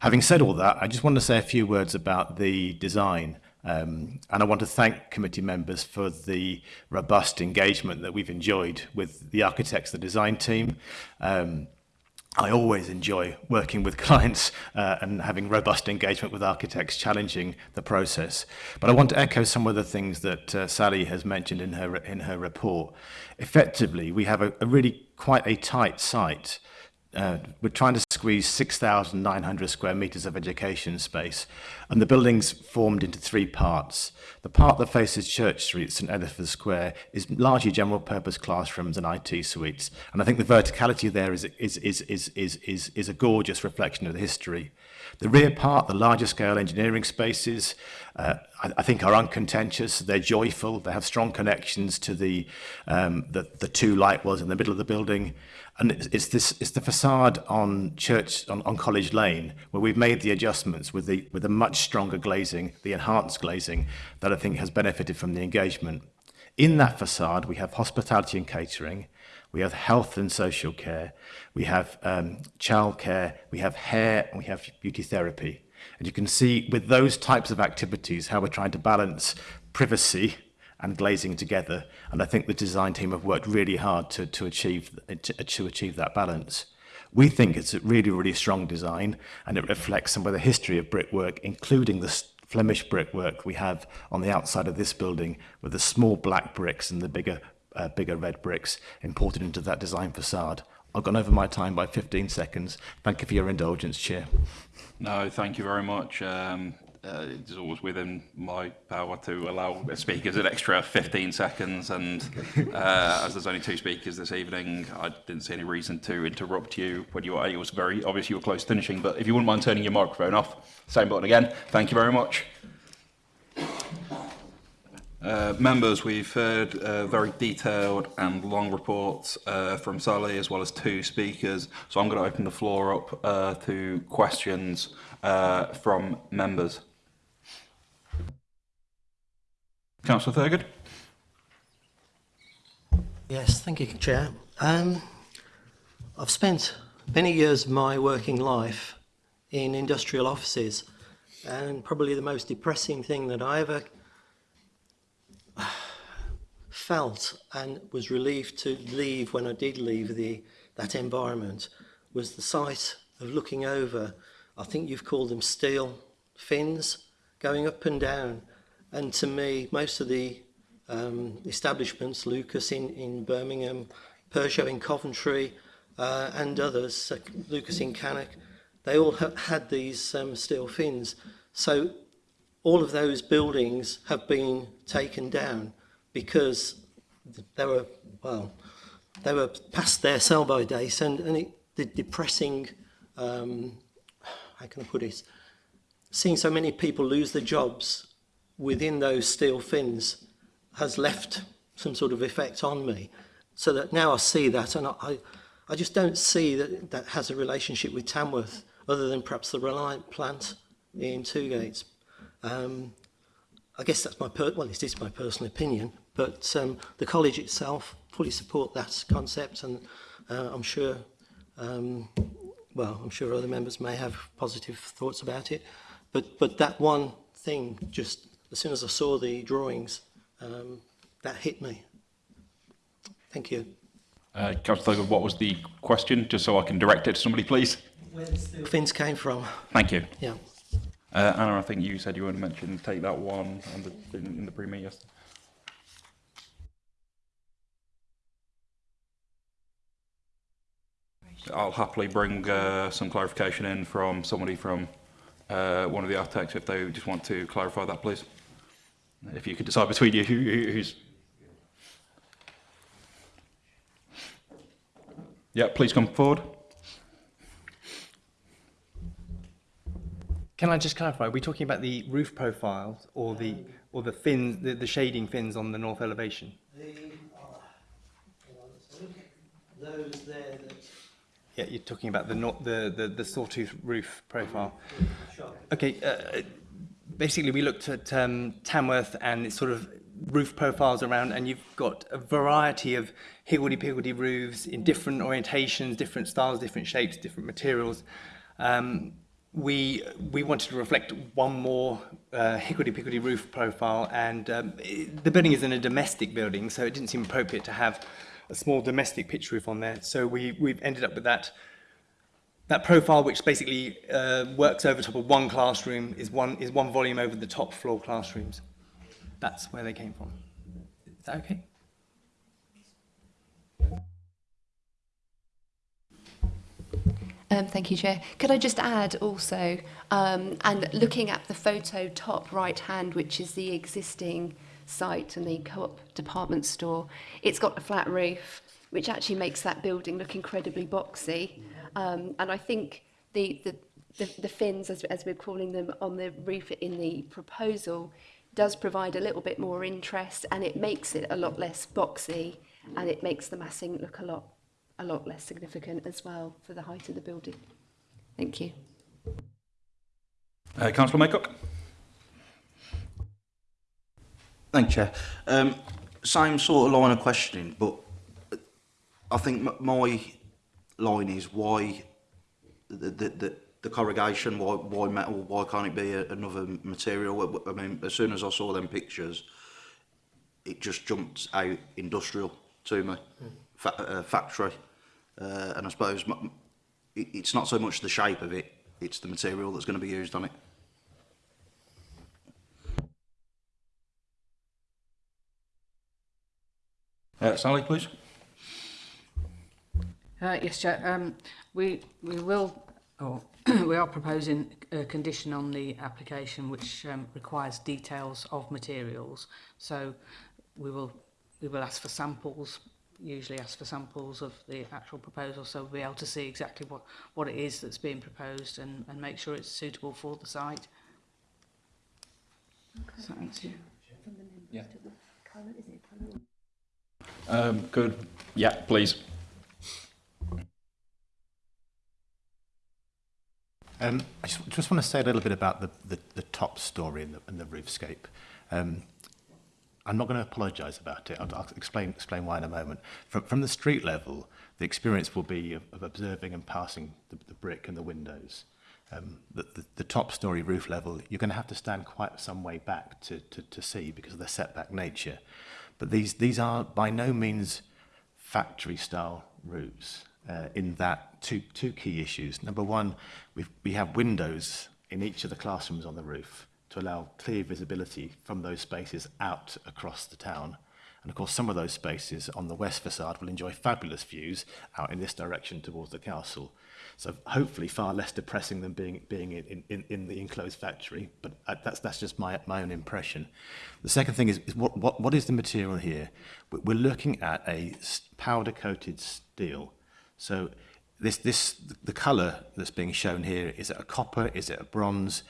S8: Having said all that, I just want to say a few words about the design. Um, and I want to thank committee members for the robust engagement that we've enjoyed with the architects, the design team. Um, I always enjoy working with clients uh, and having robust engagement with architects, challenging the process. But I want to echo some of the things that uh, Sally has mentioned in her in her report. Effectively, we have a, a really quite a tight site. Uh, we're trying to squeezed 6,900 square metres of education space, and the building's formed into three parts. The part that faces Church Street, St Edith's Square, is largely general purpose classrooms and IT suites, and I think the verticality there is, is, is, is, is, is, is a gorgeous reflection of the history The rear part, the larger scale engineering spaces, uh, I, I think are uncontentious, they're joyful, they have strong connections to the, um, the, the two light wells in the middle of the building. And it's, it's, this, it's the facade on church, on, on College Lane, where we've made the adjustments with the, with a much stronger glazing, the enhanced glazing, that I think has benefited from the engagement. In that facade, we have hospitality and catering, we have health and social care, we have um, child care. we have hair, and we have beauty therapy. And you can see with those types of activities how we're trying to balance privacy and glazing together. And I think the design team have worked really hard to, to, achieve, to, to achieve that balance. We think it's a really, really strong design and it reflects some of the history of brickwork, including the Flemish brickwork we have on the outside of this building with the small black bricks and the bigger uh, bigger red bricks imported into that design facade. I've gone over my time by 15 seconds. Thank you for your indulgence, Chair.
S1: No, thank you very much. Um, uh, it's always within my power to allow speakers an extra 15 seconds and uh, as there's only two speakers this evening I didn't see any reason to interrupt you when you were, it was very obvious you were close to finishing but if you wouldn't mind turning your microphone off same button again thank you very much uh, members, we've heard uh, very detailed and long reports uh, from Sally as well as two speakers. So I'm going to open the floor up uh, to questions uh, from members. Councillor Thurgood.
S9: Yes, thank you, Chair. Um, I've spent many years of my working life in industrial offices and probably the most depressing thing that I ever felt and was relieved to leave when I did leave the that environment was the sight of looking over, I think you've called them steel fins, going up and down. And to me, most of the um, establishments, Lucas in, in Birmingham, Peugeot in Coventry, uh, and others, uh, Lucas in Cannock, they all ha had these um, steel fins. So all of those buildings have been taken down because they were, well, they were past their sell-by date and, and it, the depressing, um, how can I put it, seeing so many people lose their jobs within those steel fins has left some sort of effect on me. So that now I see that and I, I just don't see that that has a relationship with Tamworth other than perhaps the Reliant plant in Two Gates. Um, I guess that's my, per well, it is my personal opinion, but um, the college itself fully support that concept and uh, I'm sure, um, well, I'm sure other members may have positive thoughts about it, but, but that one thing just as soon as I saw the drawings, um, that hit me. Thank you.
S1: Uh, Councillor Thurgood, what was the question, just so I can direct it to somebody, please?
S9: Where the steel fins came from.
S1: Thank you.
S9: Yeah.
S1: Uh, Anna, I think you said you wanted to mention, take that one on the, in, in the pre-meet yesterday. I'll happily bring uh, some clarification in from somebody from uh, one of the architects if they just want to clarify that, please. If you could decide between you who, who's... Yeah, please come forward.
S10: Can I just clarify? Are we talking about the roof profile or the or the fins, the, the shading fins on the north elevation?
S9: The, those there that
S10: Yeah, you're talking about the nor- the the, the sawtooth roof profile. Okay. Uh, basically, we looked at um, Tamworth and its sort of roof profiles around, and you've got a variety of higgledy-piggledy roofs in different orientations, different styles, different shapes, different materials. Um, we we wanted to reflect one more uh, higgledy-piggledy roof profile, and um, it, the building is in a domestic building, so it didn't seem appropriate to have a small domestic pitch roof on there. So we we've ended up with that that profile, which basically uh, works over top of one classroom, is one is one volume over the top floor classrooms. That's where they came from. Is that okay?
S11: Um, thank you, Chair. Could I just add also, um, and looking at the photo top right hand, which is the existing site and the co-op department store, it's got a flat roof, which actually makes that building look incredibly boxy. Um, and I think the, the, the, the fins, as, as we're calling them, on the roof in the proposal does provide a little bit more interest and it makes it a lot less boxy and it makes the massing look a lot a lot less significant as well for the height of the building. Thank you.
S1: Uh, Councillor Maycock.
S5: Thank you, Chair. Um, same sort of line of questioning, but I think my line is why the, the, the, the corrugation, why, why metal, why can't it be a, another material? I mean, as soon as I saw them pictures, it just jumped out industrial to me, mm. Fa uh, factory. Uh, and I suppose it's not so much the shape of it, it's the material that's going to be used on it.
S1: Uh, Sally, please.
S6: Uh, yes, Chair. Um, we, we will, or we are proposing a condition on the application which um, requires details of materials. So we will, we will ask for samples Usually ask for samples of the actual proposal, so we'll be able to see exactly what what it is that's being proposed and and make sure it's suitable for the site. Does that answer you?
S1: Yeah. Um, good. Yeah, please.
S8: Um, I just, just want to say a little bit about the, the, the top story and the, and the roofscape. Um, I'm not going to apologise about it. I'll, I'll, explain, explain why in a moment. From, from the street level, the experience will be of, of observing and passing the, the brick and the windows. Um, the, the, the top story roof level, you're going to have to stand quite some way back to, to, to see because of the setback nature. But these, these are by no means factory style roofs uh, in that two, two key issues. Number one, we've, we have windows in each of the classrooms on the roof to allow clear visibility from those spaces out across the town. And of course, some of those spaces on the west facade will enjoy fabulous views out in this direction towards the castle. So hopefully far less depressing than being, being in, in, in the enclosed factory, but that's, that's just my, my own impression. The second thing is, is what, what, what is the material here? We're looking at a powder-coated steel. So this this the colour that's being shown here is it a copper is it a bronze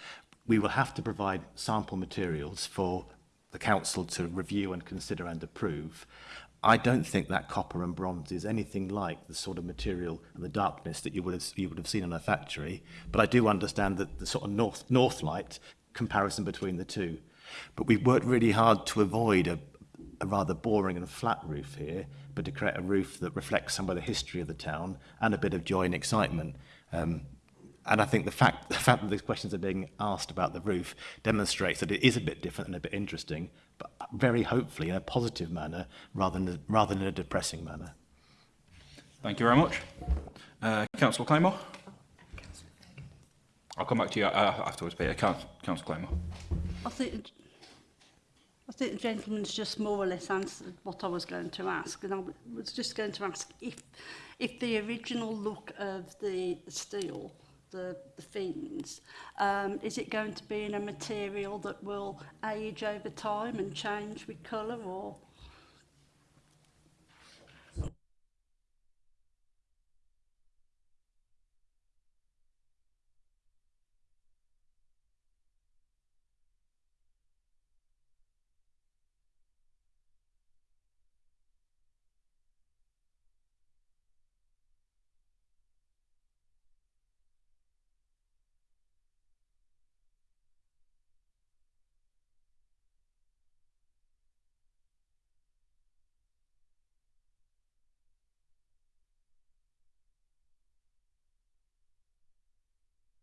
S8: we will have to provide sample materials for the council to review and consider and approve. I don't think that copper and bronze is anything like the sort of material and the darkness that you would have, you would have seen in a factory, but I do understand that the sort of north, north light comparison between the two. But we've worked really hard to avoid a, a rather boring and flat roof here, but to create a roof that reflects some of the history of the town and a bit of joy and excitement. Um, And I think the fact, the fact that these questions are being asked about the roof demonstrates that it is a bit different and a bit interesting, but very hopefully in a positive manner rather than, rather than in a depressing manner.
S1: Thank you very much. Uh, Councillor Claymore. I'll come back to you uh, afterwards, Peter. Councillor Claymore.
S12: I think, I think the gentleman's just more or less answered what I was going to ask. And I was just going to ask if, if the original look of the steel the, the fins, um, is it going to be in a material that will age over time and change with colour or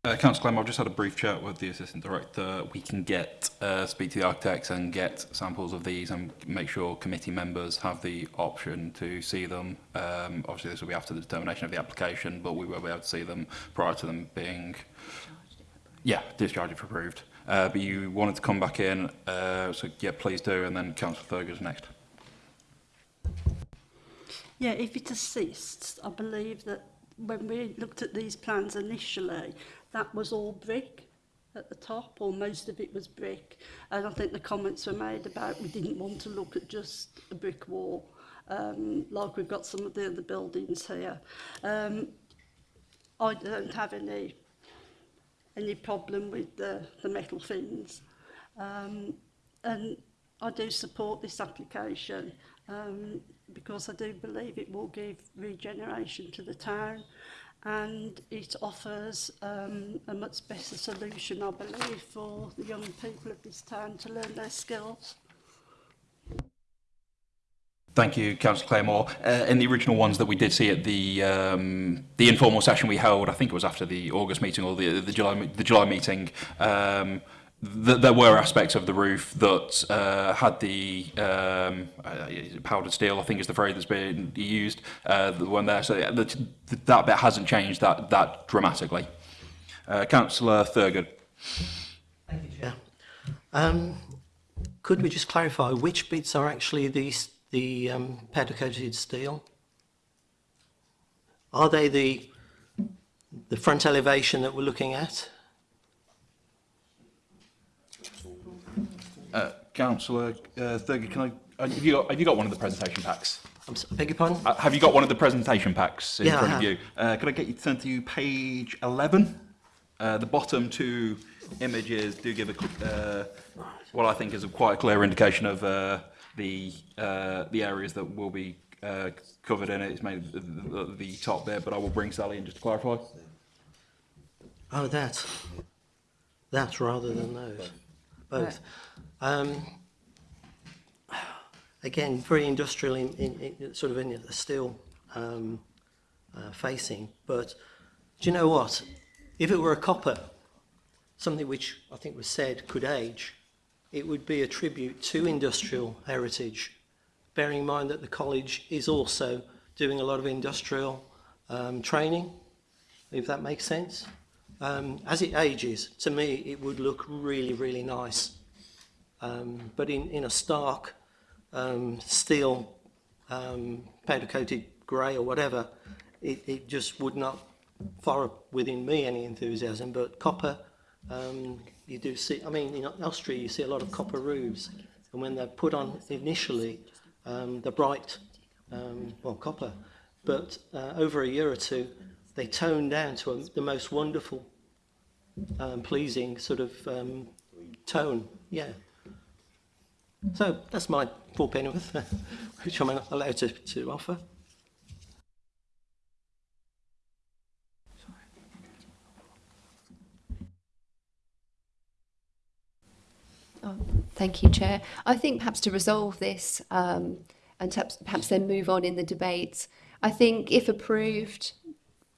S1: Uh, Councillor Clem, I've just had a brief chat with the Assistant Director. We can get, uh, speak to the architects and get samples of these and make sure committee members have the option to see them. Um, obviously, this will be after the determination of the application, but we will be able to see them prior to them being... Yeah, discharged if approved. Uh, but you wanted to come back in, uh, so yeah, please do, and then Councillor Thurgo's next.
S12: yeah, if it assists, I believe that when we looked at these plans initially, that was all brick at the top, or most of it was brick. And I think the comments were made about we didn't want to look at just a brick wall, um, like we've got some of the other buildings here. Um, I don't have any any problem with the, the metal fins. Um, and I do support this application um, because I do believe it will give regeneration to the town and it offers um, a much better solution, I believe, for the young people of this town to learn their skills.
S1: Thank you, Councillor Claymore. Uh, in the original ones that we did see at the um, the informal session we held, I think it was after the August meeting or the the July the July meeting. Um, th- there were aspects of the roof that uh, had the um, uh, powdered steel, I think is the phrase that's been used, uh, the one there. So the, that bit hasn't changed that that dramatically. Uh, Councillor Thurgood.
S9: Thank you Chair. Um, could we just clarify which bits are actually the, the um, powder coated steel? Are they the, the front elevation that we're looking at?
S1: Uh, Councillor uh, Thurgood, can I? uh, Have you, got, have you got one of the presentation packs?
S9: I'm s- I beg your pardon?
S1: Uh, have you got one of the presentation packs in
S9: Yeah, I
S1: front
S9: have.
S1: of you? Uh, could I get you to turn to page 11? Uh, the bottom two images do give a, uh, what I think is a quite clear indication of uh, the uh, the areas that will be uh, covered in it. It's made the, the, the top bit, but I will bring Sally in just to clarify.
S9: Oh, that. That rather than those. Both. Um, again, very industrial in, in, in sort of in a steel um, uh, facing. But do you know what? If it were a copper, something which I think was said could age, it would be a tribute to industrial heritage, bearing in mind that the college is also doing a lot of industrial um, training, if that makes sense. Um, as it ages, to me, it would look really, really nice Um, but in, in a stark um, steel, um, powder coated grey or whatever, it, it just would not fire within me any enthusiasm. But copper, um, you do see, I mean, in Austria, you see a lot of copper roofs. And when they're put on initially, um, they're bright, um, well, copper. But uh, over a year or two, they tone down to a, the most wonderful, um, pleasing sort of um, tone. Yeah. So that's my full pennyworth, which I'm allowed to, to offer.
S11: Oh, thank you, Chair. I think perhaps to resolve this um, and perhaps, perhaps then move on in the debate, I think if approved,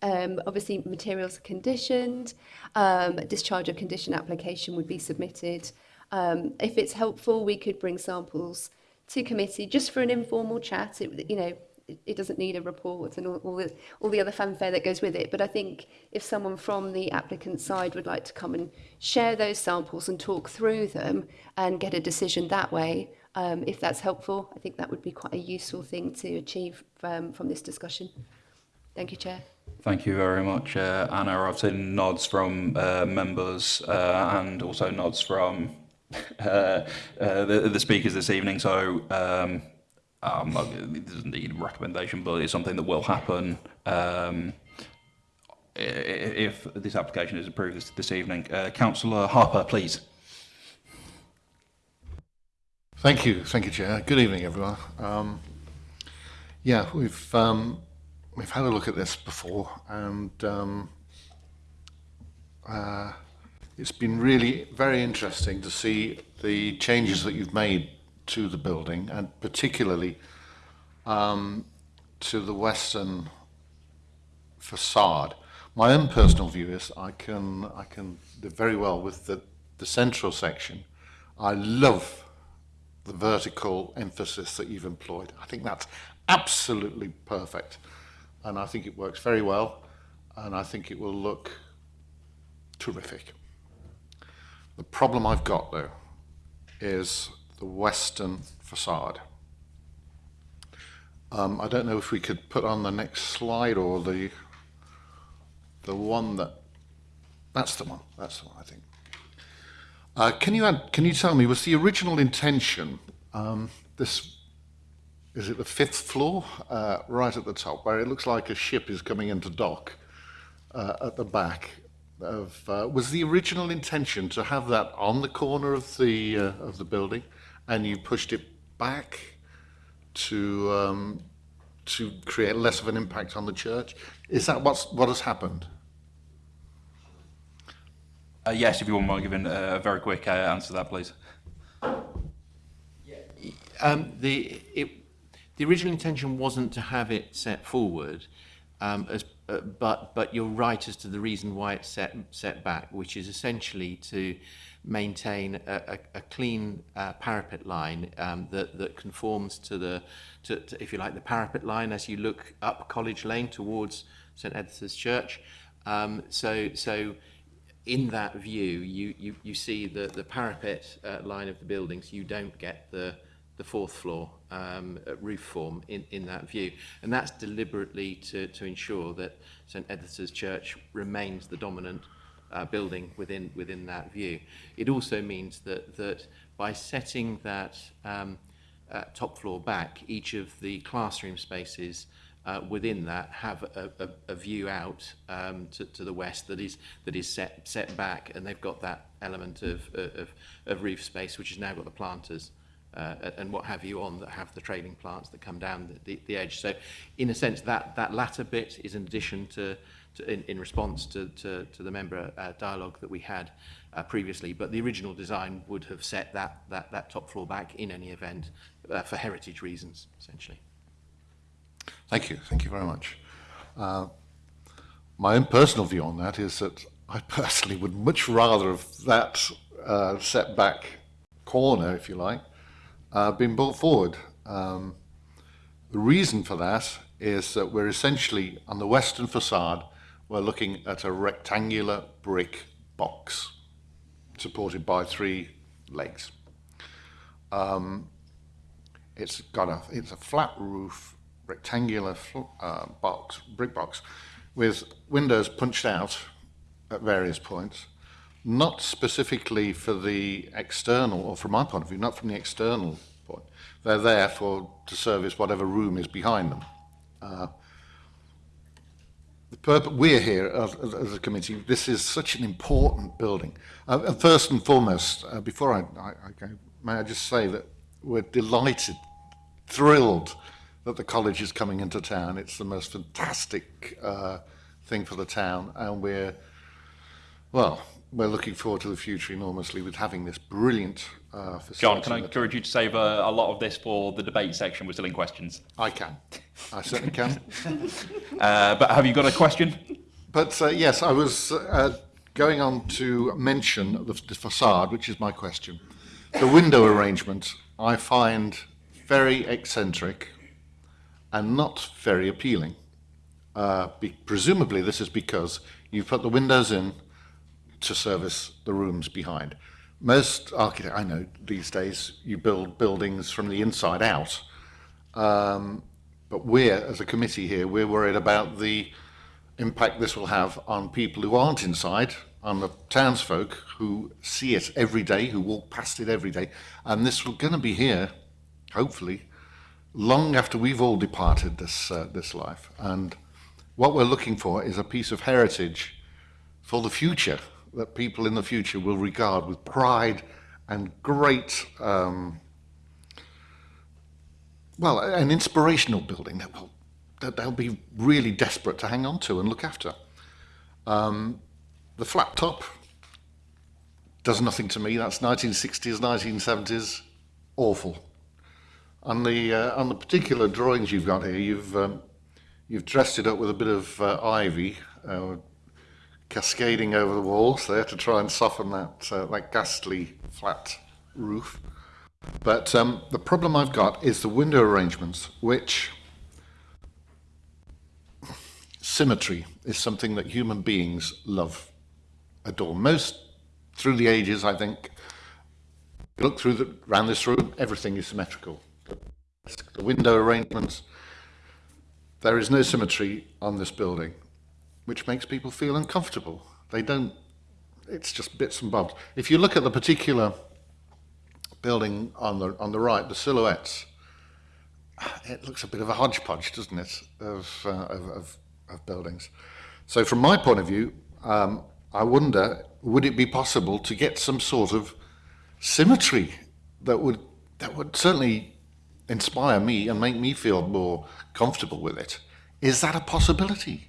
S11: um, obviously materials are conditioned, um, discharge of condition application would be submitted Um, if it's helpful, we could bring samples to committee just for an informal chat. It, you know, it, it doesn't need a report and all, all, the, all the other fanfare that goes with it. But I think if someone from the applicant side would like to come and share those samples and talk through them and get a decision that way, um, if that's helpful, I think that would be quite a useful thing to achieve from, from this discussion. Thank you, Chair.
S1: Thank you very much, uh, Anna. I've seen nods from uh, members uh, and also nods from uh, uh, the, the speakers this evening. So um, um, doesn't need a recommendation, but it's something that will happen um, if this application is approved this, this evening. Uh, Councillor Harper, please.
S4: Thank you, thank you, Chair. Good evening, everyone. Um, yeah, we've um, we've had a look at this before, and um, uh, it's been really very interesting to see the changes that you've made to the building, and particularly um, to the western facade. My own personal view is I can I can do very well with the the central section. I love the vertical emphasis that you've employed. I think that's absolutely perfect. And I think it works very well. And I think it will look terrific. The problem I've got, though, is the western facade. Um, I don't know if we could put on the next slide or the the one that that's the one. That's the one I think. Uh, can you add, can you tell me was the original intention um, this is it the fifth floor uh, right at the top where it looks like a ship is coming into dock uh, at the back of uh, was the original intention to have that on the corner of the uh, of the building and you pushed it back to um, to create less of an impact on the church? Is that what's what has happened?
S1: Uh, yes, if you wouldn't mind giving uh, a very quick uh, answer to that, please.
S7: Um, the it, the original intention wasn't to have it set forward, um, as, uh, but but you're right as to the reason why it's set set back, which is essentially to maintain a, a, a clean uh, parapet line um, that that conforms to the to, to if you like the parapet line as you look up College Lane towards St Edith's Church. Um, so so in that view, you, you, you see the, the parapet uh, line of the buildings, you don't get the, the fourth floor um, roof form in, in that view. And that's deliberately to, to ensure that St Edith's Church remains the dominant uh, building within, within that view. It also means that, that by setting that um, uh, top floor back, each of the classroom spaces uh, within that have a, a, a view out um, to, to the west that is that is set set back, and they've got that element of of, of roof space, which has now got the planters. Uh, and what have you on that have the trailing plants that come down the, the, the edge. So, in a sense, that that latter bit is in addition to, to in, in response to, to, to the member uh, dialogue that we had uh, previously. But the original design would have set that that that top floor back in any event uh, for heritage reasons, essentially.
S4: Thank you. Thank you very much. Uh, my own personal view on that is that I personally would much rather have that uh, setback corner, if you like, uh, been brought forward. Um, the reason for that is that we're essentially on the western facade, we're looking at a rectangular brick box supported by three legs. Um, it's got a it's a flat roof rectangular uh, box, brick box, with windows punched out at various points, not specifically for the external, or from my point of view, not from the external point. They're there for to service whatever room is behind them. Uh, the purpose, we're here as, as a committee. This is such an important building. Uh, first and foremost, uh, before I, I, I go, may I just say that we're delighted, thrilled that the college is coming into town. It's the most fantastic uh, thing for the town, and we're well, we're looking forward to the future enormously with having this brilliant uh, facility.
S1: John, can I encourage you to save a, a lot of this for the debate section? We're still in questions.
S4: I can. I certainly can.
S1: uh, but have you got a question?
S4: But uh, yes, I was uh, going on to mention the, the facade, which is my question. The window arrangement I find very eccentric and not very appealing. Uh, be, presumably this is because you've put the windows in to service the rooms behind. Most architects, I know these days, you build buildings from the inside out. Um, but we're, as a committee here, we're worried about the impact this will have on people who aren't inside, on the townsfolk who see it every day, who walk past it every day. And this will going to be here, hopefully, long after we've all departed this, uh, this life. And what we're looking for is a piece of heritage for the future that people in the future will regard with pride and great, um, well, an inspirational building that, will, that they'll be really desperate to hang on to and look after. Um, the flat top does nothing to me. That's 1960s, 1970s, awful. On the uh, on the particular drawings you've got here, you've um, you've dressed it up with a bit of uh, ivy, uh, cascading over the walls there to try and soften that uh, that ghastly flat roof. But um, the problem I've got is the window arrangements, which symmetry is something that human beings love, adore. Most through the ages, I think, look through the, around this room, everything is symmetrical. The window arrangements, there is no symmetry on this building which makes people feel uncomfortable. They don't, it's just bits and bobs. If you look at the particular building on the, on the right, the silhouettes, it looks a bit of a hodgepodge, doesn't it, of, uh, of, of, of buildings. So from my point of view, um, I wonder, would it be possible to get some sort of symmetry that would, that would certainly inspire me and make me feel more comfortable with it? Is that a possibility?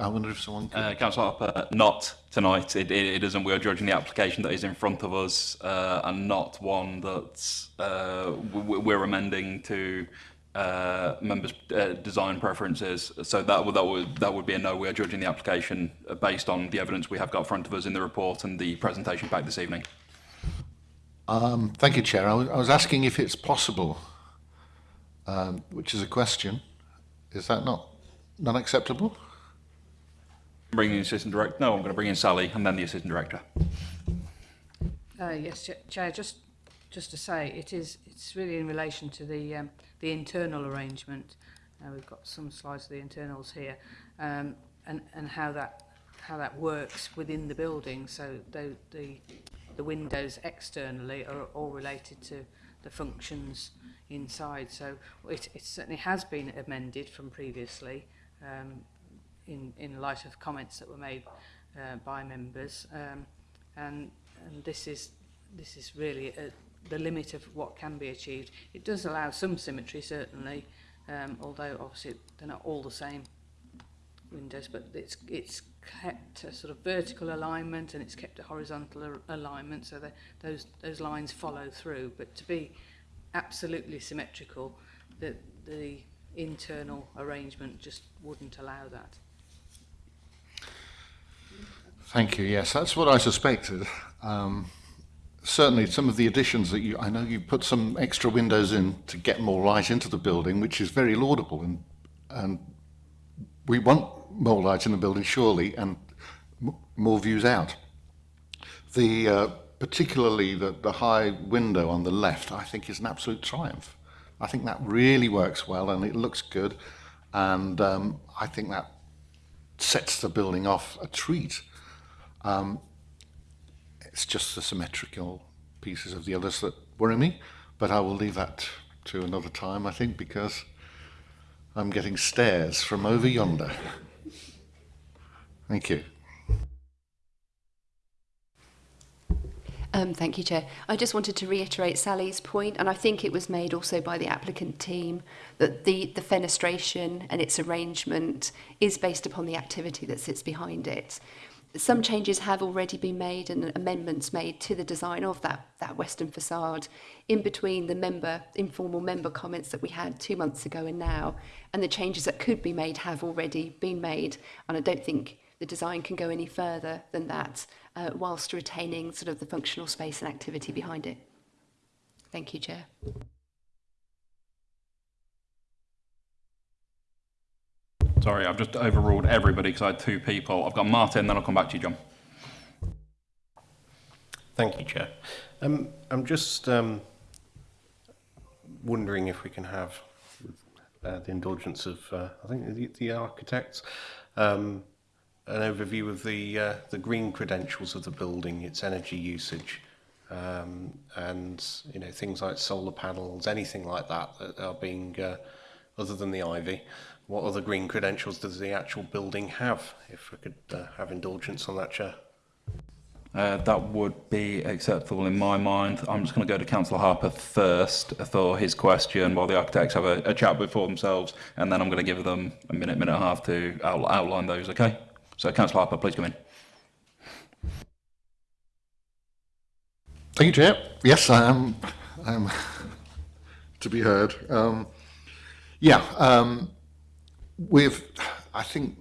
S4: I wonder if someone could...
S1: Uh, Councillor Harper, not tonight. It, it, it isn't. We are judging the application that is in front of us uh, and not one that uh, we're amending to uh, members' uh, design preferences. So that would, that would that would be a no. We are judging the application based on the evidence we have got in front of us in the report and the presentation pack this evening.
S4: Um, thank you, Chair. I was, I was asking if it's possible, um, which is a question. Is that not not acceptable?
S1: Bringing the assistant director. No, I'm going to bring in Sally and then the assistant director.
S6: Uh, yes, Chair, just, just to say, it is, it's really in relation to the, um, the internal arrangement. Uh, we've got some slides of the internals here, um, and, and how that, how that works within the building. So the, the, the windows externally are all related to the functions inside. So it, it certainly has been amended from previously, um, in, in light of comments that were made uh, by members. Um, and, and this is this is really a, the limit of what can be achieved. It does allow some symmetry, certainly, um, although obviously they're not all the same windows, but it's it's kept a sort of vertical alignment and it's kept a horizontal alignment, so that those those lines follow through. But to be absolutely symmetrical, the the internal arrangement just wouldn't allow that.
S4: Thank you. Yes, that's what I suspected. Um, certainly, some of the additions that you, I know you put some extra windows in to get more light into the building, which is very laudable, and and we want more light in the building, surely, and more views out. The uh, particularly the, the high window on the left, I think, is an absolute triumph. I think that really works well, and it looks good, and um, I think that sets the building off a treat. Um, it's just the symmetrical pieces of the others that worry me, but I will leave that to another time, I think, because I'm getting stares from over yonder. Thank you.
S11: Um, thank you, Chair. I just wanted to reiterate Sally's point, and I think it was made also by the applicant team, that the, the fenestration and its arrangement is based upon the activity that sits behind it. some changes have already been made and amendments made to the design of that, that western facade in between the member informal member comments that we had two months ago and now and the changes that could be made have already been made and I don't think the design can go any further than that uh, whilst retaining sort of the functional space and activity behind it. Thank you, Chair.
S1: Sorry, I've just overruled everybody because I had two people. I've got Martin, then I'll come back to you, John.
S3: Thank you, Chair. Um, I'm just um, wondering if we can have, uh, the indulgence of, uh, I think, the, the architects, um, an overview of the, uh, the green credentials of the building, its energy usage, um, and you know things like solar panels, anything like that that are being, uh, other than the ivy, what other green credentials does the actual building have? If we could uh, have indulgence on that, Chair.
S1: Uh, that would be acceptable in my mind. I'm just going to go to Councillor Harper first for his question while the architects have a, a chat before themselves, and then I'm going to give them a minute, minute and a half to out, outline those, okay? So, Councillor Harper, please come in.
S4: Thank you, Chair. Yes, I am. I'm to be heard. Um, yeah, um, we've. I think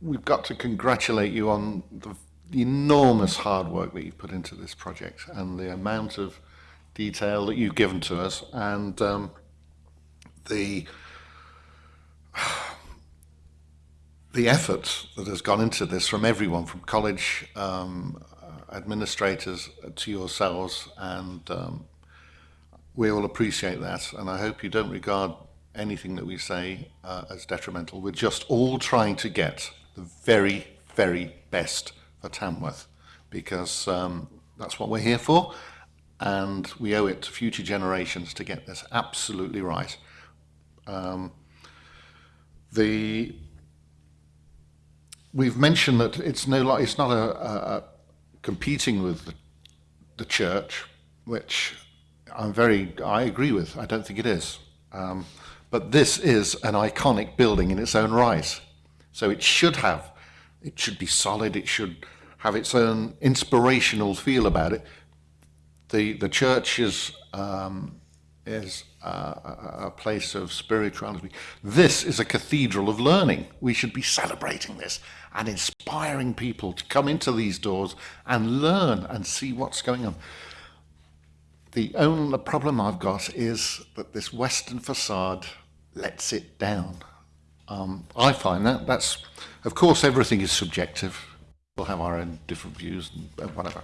S4: we've got to congratulate you on the, the enormous hard work that you've put into this project and the amount of detail that you've given to us and um, the the effort that has gone into this from everyone, from college um, administrators to yourselves, and um, we all appreciate that. And I hope you don't regard anything that we say uh, as detrimental. We're just all trying to get the very, very best for Tamworth, because um, that's what we're here for, and we owe it to future generations to get this absolutely right. Um, the we've mentioned that it's no it's not a, a, a competing with the, the church, which I'm very I agree with. I don't think it is. Um, but this is an iconic building in its own right, so it should have, it should be solid. It should have its own inspirational feel about it. The the church is um, is uh, a, a place of spirituality. This is a cathedral of learning. We should be celebrating this and inspiring people to come into these doors and learn and see what's going on. The only problem I've got is that this western facade lets it down. Um, I find that that's, of course, everything is subjective. We'll have our own different views and whatever.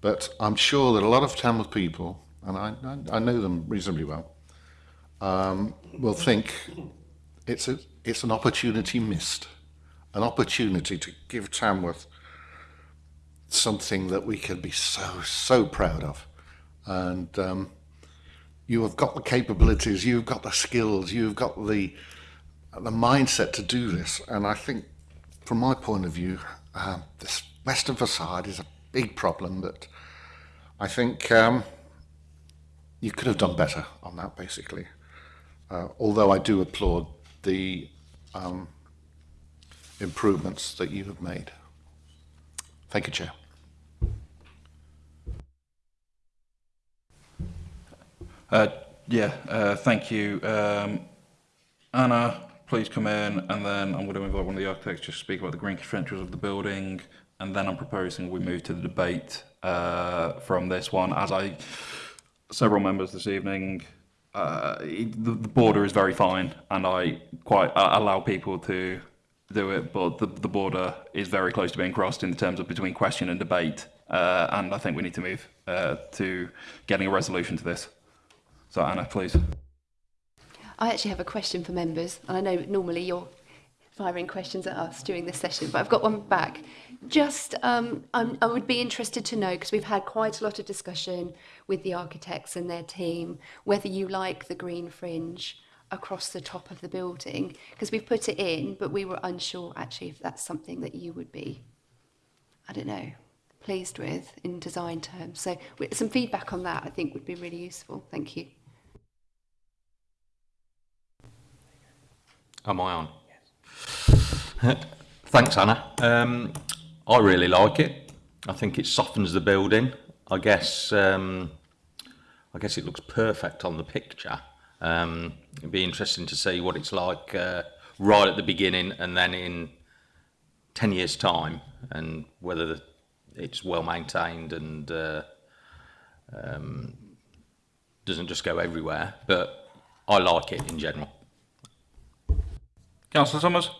S4: But I'm sure that a lot of Tamworth people, and I, I, I know them reasonably well, um, will think it's, a, it's an opportunity missed, an opportunity to give Tamworth something that we can be so, so proud of. And um, you have got the capabilities, you've got the skills, you've got the, the mindset to do this. And I think, from my point of view, um, this western facade is a big problem that I think um, you could have done better on that, basically. Uh, although I do applaud the um, improvements that you have made. Thank you, Chair.
S1: Uh, yeah, uh, thank you. Um, Anna, please come in, and then I'm going to invite one of the architects to speak about the green credentials of the building, and then I'm proposing we move to the debate uh, from this one. As I, several members this evening, uh, the, the border is very fine, and I quite allow people to do it, but the, the border is very close to being crossed in terms of between question and debate, uh, and I think we need to move uh, to getting a resolution to this. So Anna, please.
S11: I actually have a question for members, and I know normally you're firing questions at us during this session, but I've got one back. Just, um, I would be interested to know, because we've had quite a lot of discussion with the architects and their team, whether you like the green fringe across the top of the building, because we've put it in, but we were unsure actually if that's something that you would be, I don't know, pleased with in design terms. So some feedback on that I think would be really useful. Thank you.
S13: Am I on? Yes. Thanks, Anna. Um, I really like it. I think it softens the building. I guess um, I guess it looks perfect on the picture. Um, it'd be interesting to see what it's like uh, right at the beginning and then in 10 years time and whether the, it's well maintained and uh, um, doesn't just go everywhere. But I like it in general.
S1: Councillor Summers.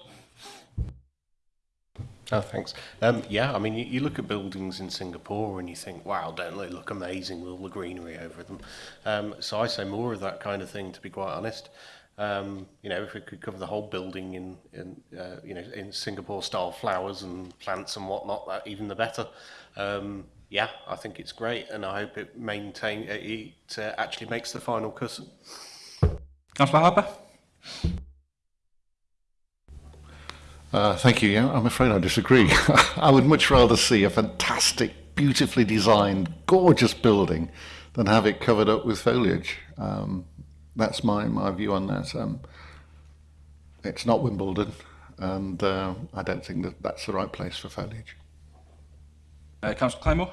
S3: Oh, thanks. Um, yeah, I mean, you, you, look at buildings in Singapore and you think, wow, don't they look amazing with all the greenery over them? Um, so I say more of that kind of thing, to be quite honest. Um, you know, if we could cover the whole building in, in uh, you know, in Singapore-style flowers and plants and whatnot, that even the better. Um, yeah, I think it's great, and I hope it maintain it uh, actually makes the final cut.
S1: Councillor Harper.
S4: Uh, thank you. Yeah, I'm afraid I disagree. I would much rather see a fantastic, beautifully designed, gorgeous building than have it covered up with foliage. Um, that's my, my view on that. Um, it's not Wimbledon, and uh, I don't think that that's the right place for foliage.
S1: Uh, Councillor Claymore?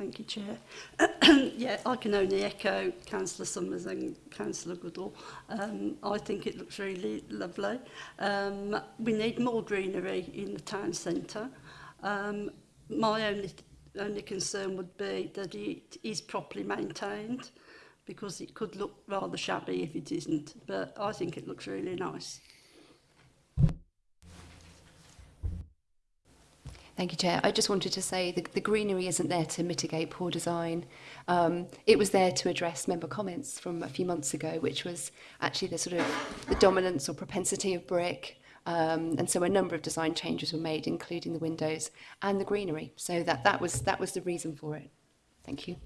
S12: Thank you, Chair. yeah, I can only echo Councillor Summers and Councillor Goodall. Um, I think it looks really lovely. Um, we need more greenery in the town centre. Um, my only, only concern would be that it is properly maintained because it could look rather shabby if it isn't. But I think it looks really nice.
S11: Thank you, Chair. I just wanted to say the, the greenery isn't there to mitigate poor design. Um, it was there to address member comments from a few months ago, which was actually the sort of the dominance or propensity of brick. Um, and so a number of design changes were made, including the windows and the greenery. So that, that, was, that was the reason for it. Thank you.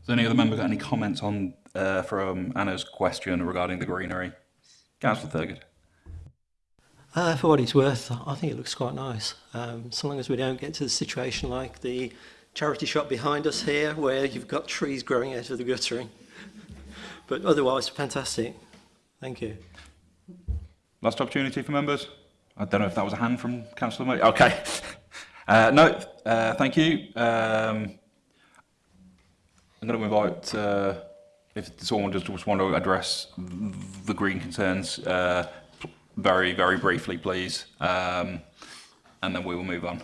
S1: Has any other member got any comments on uh, from Anna's question regarding the greenery? Councillor Thurgood.
S9: Uh, for what it's worth, I think it looks quite nice. Um, so long as we don't get to the situation like the charity shop behind us here, where you've got trees growing out of the guttering. but otherwise, fantastic. Thank you.
S1: Last opportunity for members. I don't know if that was a hand from Councillor Murray. Okay. Uh, no, uh, thank you. Um, I'm going to invite, uh, if someone just, want to address the green concerns uh, very, very briefly, please, um, and then we will move on.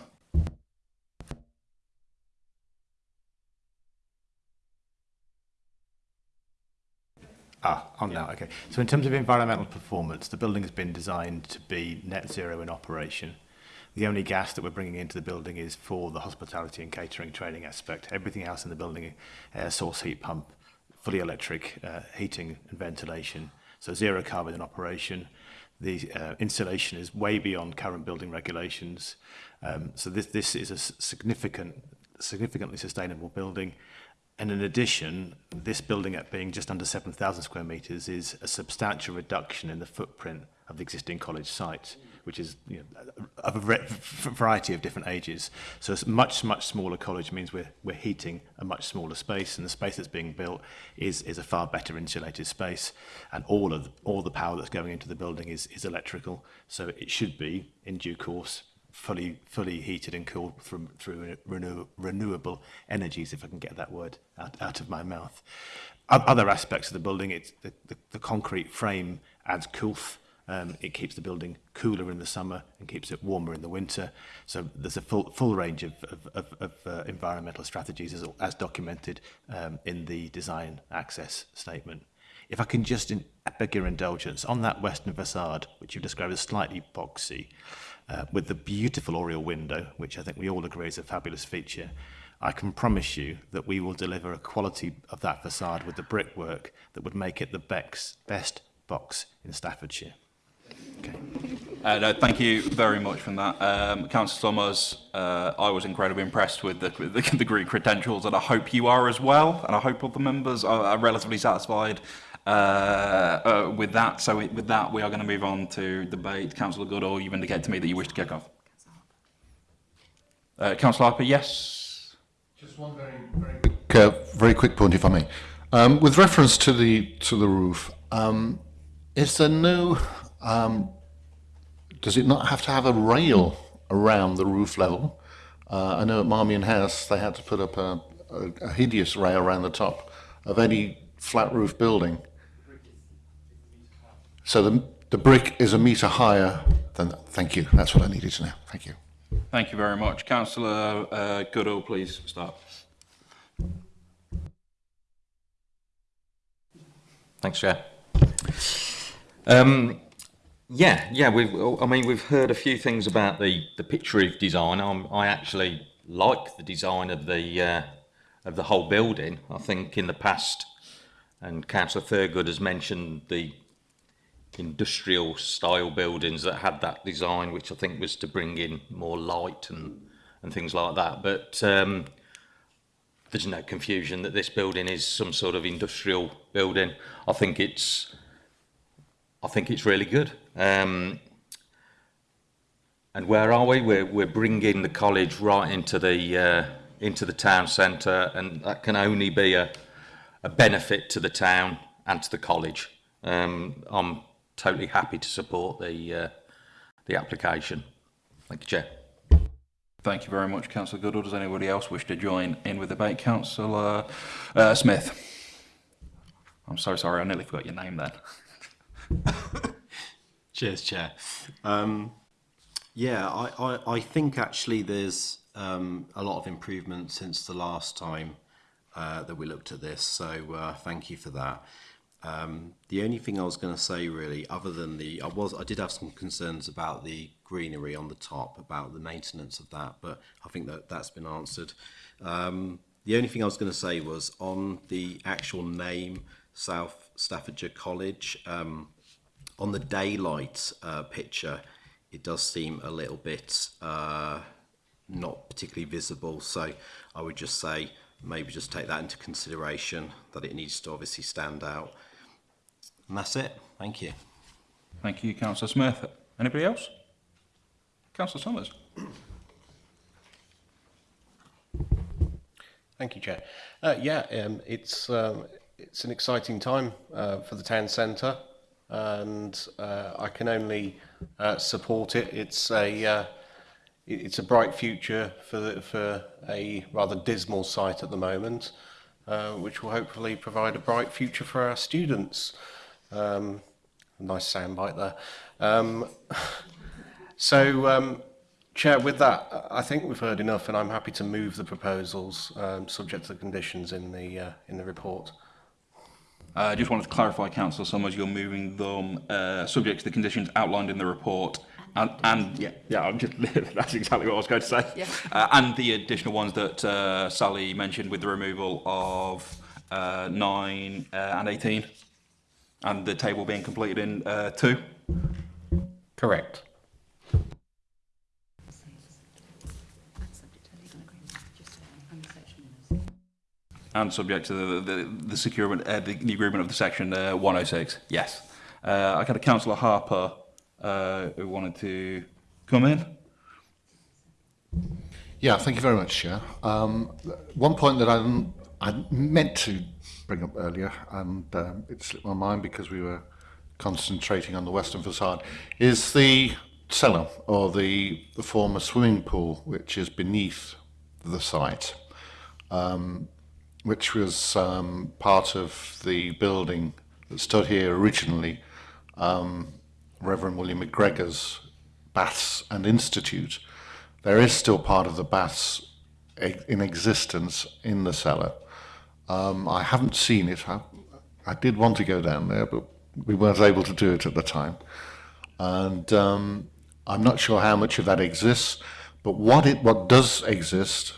S8: Ah, on now, okay. So in terms of environmental performance, the building has been designed to be net zero in operation. The only gas that we're bringing into the building is for the hospitality and catering training aspect. Everything else in the building, air source heat pump, fully electric uh, heating and ventilation. So zero carbon in operation. the uh, insulation is way beyond current building regulations. Um, so this, this is a significant, significantly sustainable building. And in addition, this building at being just under 7,000 square metres is a substantial reduction in the footprint of the existing college site. Mm which is you know, a variety of different ages. So a much, much smaller college means we're, we're heating a much smaller space and the space that's being built is, is a far better insulated space and all of the, all the power that's going into the building is, is electrical. So it should be, in due course, fully fully heated and cooled from through renew, renewable energies if I can get that word out, out of my mouth other aspects of the building it's the, the, the concrete frame adds coolth Um, it keeps the building cooler in the summer and keeps it warmer in the winter. So there's a full, full range of, of, of, of uh, environmental strategies as, as documented um, in the design access statement. If I can just in, beg your indulgence, on that western facade, which you've described as slightly boxy, uh, with the beautiful oriel window, which I think we all agree is a fabulous feature, I can promise you that we will deliver a quality of that facade with the brickwork that would make it the Beck's best box in Staffordshire. Okay.
S1: Uh, no, thank you very much for that. Um, Councillor Summers, uh, I was incredibly impressed with the, the, the Greek credentials, and I hope you are as well, and I hope all the members are, are relatively satisfied uh, uh, with that. So with that, we are going to move on to debate. Councillor Goodall, you've indicated to me that you wish to kick off. Uh, Councillor Harper, yes?
S4: Just one very, very quick, uh, very quick point, if I may. Um, with reference to the to the roof, um, is there no? Um, does it not have to have a rail around the roof level? Uh, I know at Marmion House they had to put up a, a, a hideous rail around the top of any flat roof building. So the, the brick is a metre higher than that. Thank you. That's what I needed to know. Thank you.
S1: Thank you very much. Councillor uh, Goodall, please start.
S13: Thanks, Chair. Um, yeah, yeah. We've. I mean, we've heard a few things about the the picture roof design. I'm, I actually like the design of the uh, of the whole building. I think in the past, and Councillor Thurgood has mentioned the industrial style buildings that had that design, which I think was to bring in more light and, and things like that. But um, there's no confusion that this building is some sort of industrial building. I think it's, I think it's really good. Um, and where are we? We're, we're bringing the college right into the, uh, into the town centre and that can only be a, a benefit to the town and to the college. Um, I'm totally happy to support the uh, the application. Thank you, Chair.
S1: Thank you very much, Councillor Goodall. Does anybody else wish to join in with the debate? Councillor uh, Smith. I'm so sorry, I nearly forgot your name then.
S14: Cheers, Chair. Um, yeah, I, I, I think actually there's um, a lot of improvement since the last time uh, that we looked at this, so uh, thank you for that. Um, the only thing I was going to say really, other than the, I was, I did have some concerns about the greenery on the top, about the maintenance of that, but I think that that's been answered. Um, the only thing I was going to say was on the actual name, South Staffordshire College, um, on the daylight uh, picture, it does seem a little bit uh, not particularly visible. So I would just say maybe just take that into consideration that it needs to obviously stand out. And that's it. Thank you.
S1: Thank you, Councillor Smith. Anybody else? Councillor Summers.
S3: Thank you, Chair. Uh, yeah, um, it's um, it's an exciting time uh, for the town centre and uh, I can only uh, support it. It's a uh, it's a bright future for the, for a rather dismal site at the moment, uh, which will hopefully provide a bright future for our students. Um, nice soundbite there. Um, so, um, Chair, with that, I think we've heard enough, and I'm happy to move the proposals um, subject to the conditions in the uh, in the report.
S1: Uh, I just wanted to clarify, Councillor Summers, you're moving them uh, subject to the conditions outlined in the report. And, and yeah, yeah, I'm just, that's exactly what I was going to say.
S6: Yeah.
S1: Uh, and the additional ones that uh, Sally mentioned with the removal of uh, 9 uh, and 18, and the table being completed in uh, 2.
S14: Correct.
S1: And subject to the, the, the securement, uh, the, the agreement of the section uh, 106, yes. Uh, I got a Councillor Harper uh, who wanted to come in.
S4: Yeah, thank you very much, Chair. Um, one point that I, I meant to bring up earlier, and um, it slipped my mind because we were concentrating on the western facade, is the cellar, or the, the former swimming pool, which is beneath the site, um, which was um, part of the building that stood here originally, um, Reverend William McGregor's Baths and Institute. There is still part of the baths in existence in the cellar. Um, I haven't seen it. I, I did want to go down there, but we weren't able to do it at the time. And um, I'm not sure how much of that exists, but what it what does exist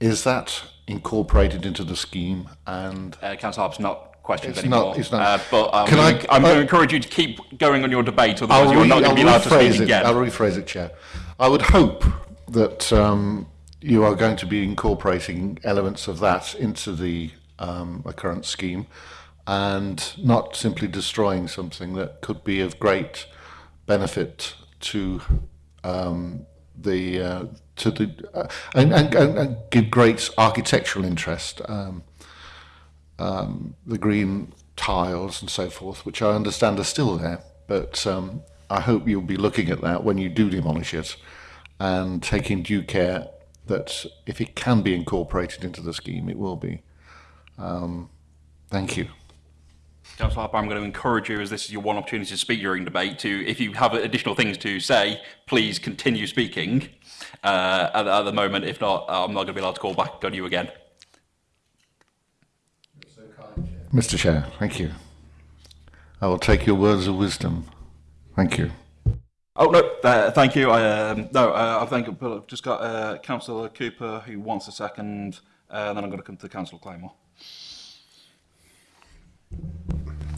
S4: is that incorporated into the scheme and
S1: Uh, Councillor Harper's not questions
S4: It's not-
S1: anymore.
S4: it's not.
S1: Uh, but um,
S4: Can I-
S1: I'm going
S4: uh,
S1: to encourage you to keep going on your debate, otherwise
S4: I'll
S1: you're not going to be allowed to speak
S4: it.
S1: again.
S4: I'll rephrase it, Chair. I would hope that um, you are going to be incorporating elements of that into the, um, the current scheme and not simply destroying something that could be of great benefit to um, the uh, to the uh, and, and, and, give great architectural interest. Um, um, the green tiles and so forth, which I understand are still there. But um, I hope you'll be looking at that when you do demolish it and taking due care that if it can be incorporated into the scheme, it will be. Um, thank you.
S1: Councillor Harper, I'm going to encourage you, as this is your one opportunity to speak during debate, to, if you have additional things to say, please continue speaking uh, at, at the moment. If not, I'm not going to be allowed to call back on you again.
S4: Mr. Chair, thank you. I will take your words of wisdom. Thank you.
S1: Oh, no, uh, thank you. I, um, no, uh, I think I've just got uh, Councillor Cooper who wants a second, uh, and then I'm going to come to Councillor Claymore.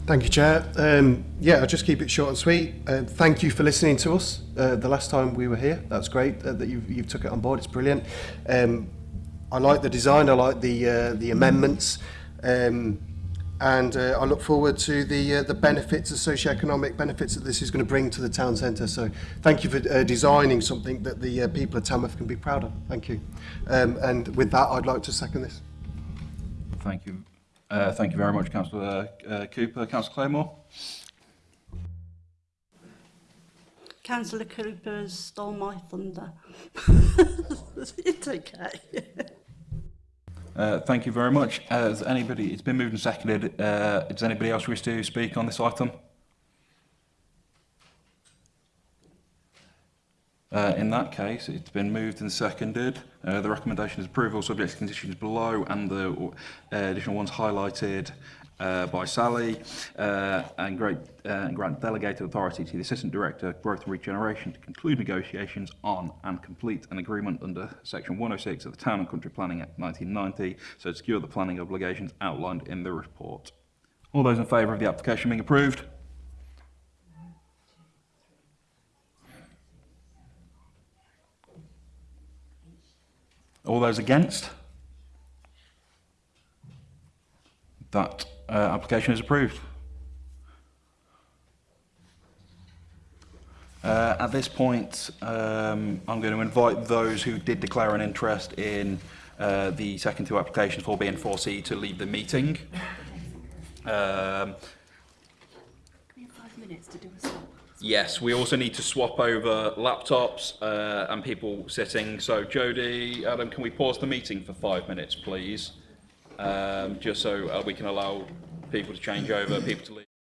S15: Thank you, Chair. Um, yeah, I'll just keep it short and sweet. Uh, thank you for listening to us uh, the last time we were here. That's great uh, that you've, you've took it on board. It's brilliant. Um, I like the design. I like the uh, the amendments. Um, and uh, I look forward to the uh, the benefits, the socio-economic benefits that this is going to bring to the town centre. So thank you for designing something that the people of Tamworth can be proud of. Thank you. Um, and with that, I'd like to second this.
S1: Thank you. Uh, thank you very much, Councillor uh, Cooper. Councillor Claymore?
S12: Councillor Cooper has stole my thunder. it's okay.
S1: Uh, thank you very much. Uh, has anybody, it's been moved and seconded. Uh, does anybody else wish to speak on this item? Uh, in that case, it's been moved and seconded. Uh, the recommendation is approval subject to conditions below and the uh, additional ones highlighted uh, by Sally uh, and, great, uh, and grant delegated authority to the Assistant Director of Growth and Regeneration to conclude negotiations on and complete an agreement under Section 106 of the Town and Country Planning Act 1990 so to secure the planning obligations outlined in the report. All those in favour of the application being approved? All those against? That uh, application is approved. Uh, at this point, um, I'm going to invite those who did declare an interest in uh, the second two applications, 4B and 4C, to leave the meeting. Um,
S11: Five minutes to do a.
S1: Yes, we also need to swap over laptops uh, and people sitting. So, Jody, Adam, can we pause the meeting for five minutes, please? um, just so uh, we can allow people to change over, people to leave.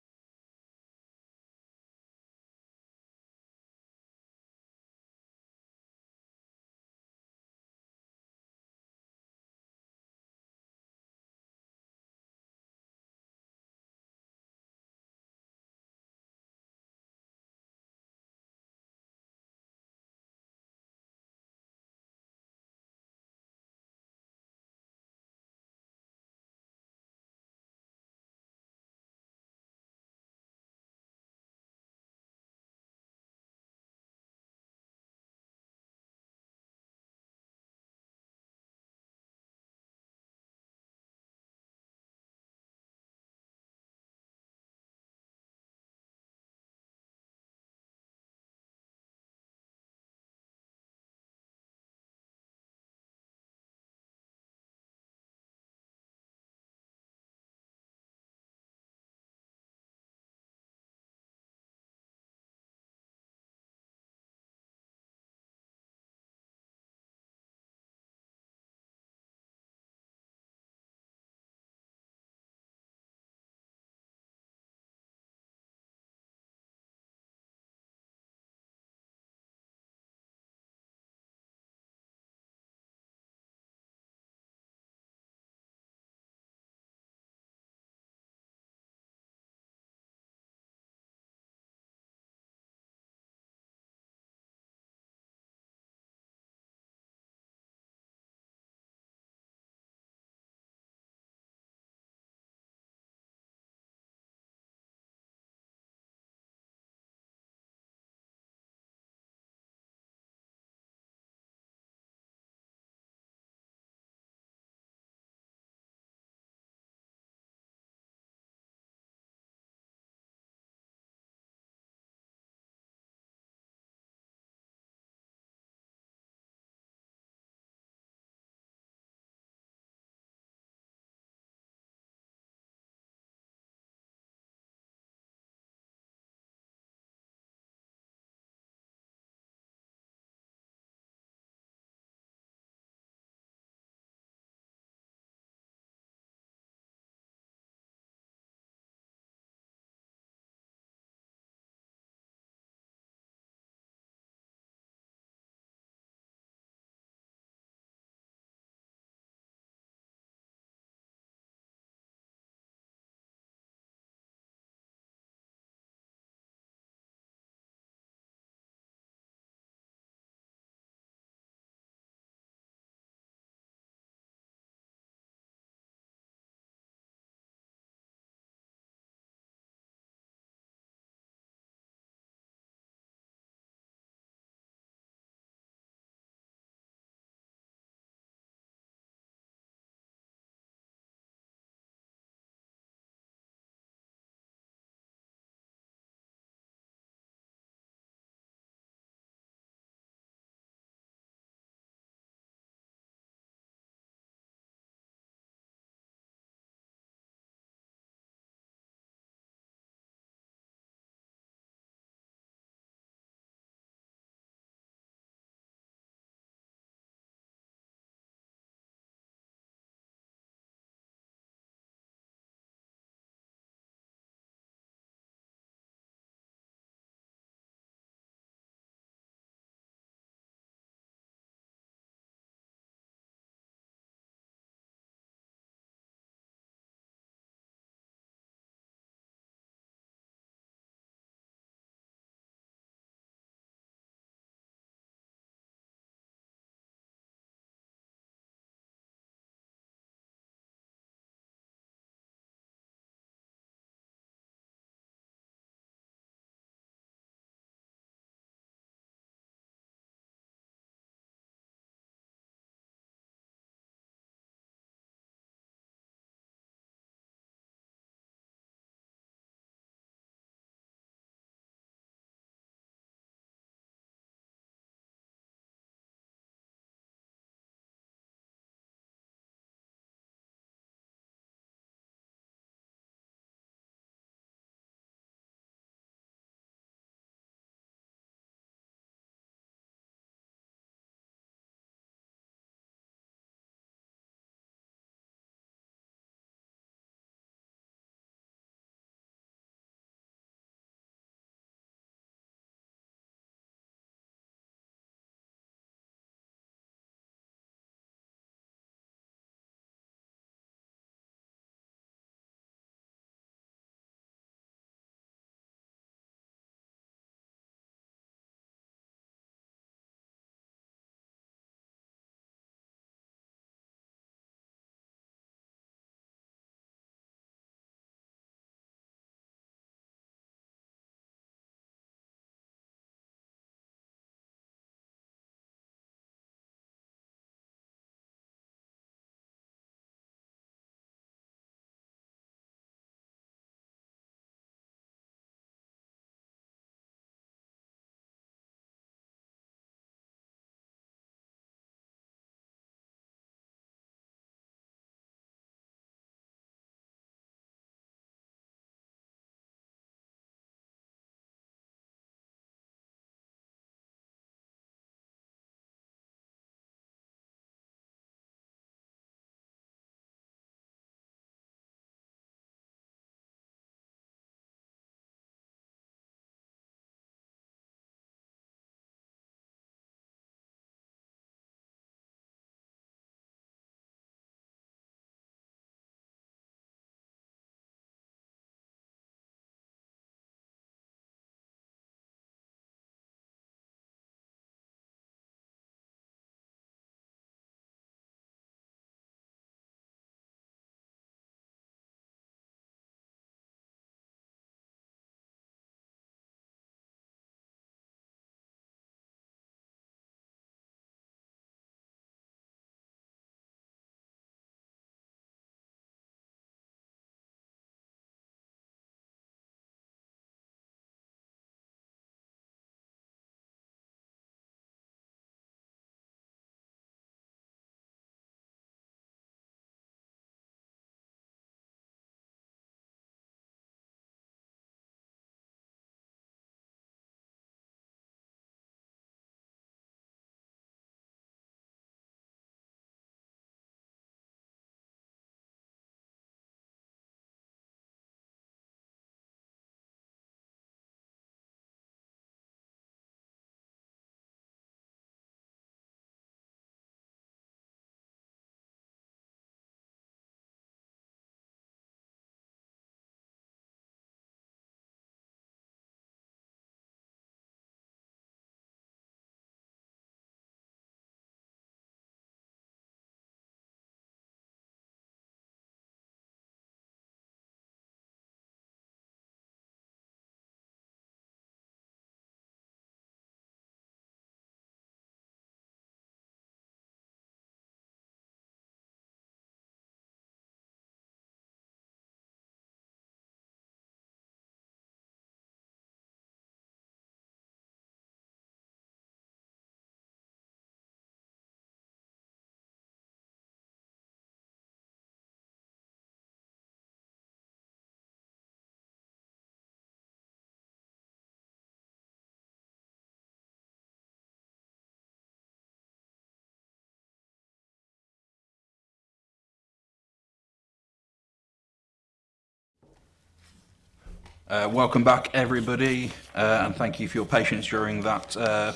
S1: Uh, welcome back, everybody, uh, and thank you for your patience during that uh,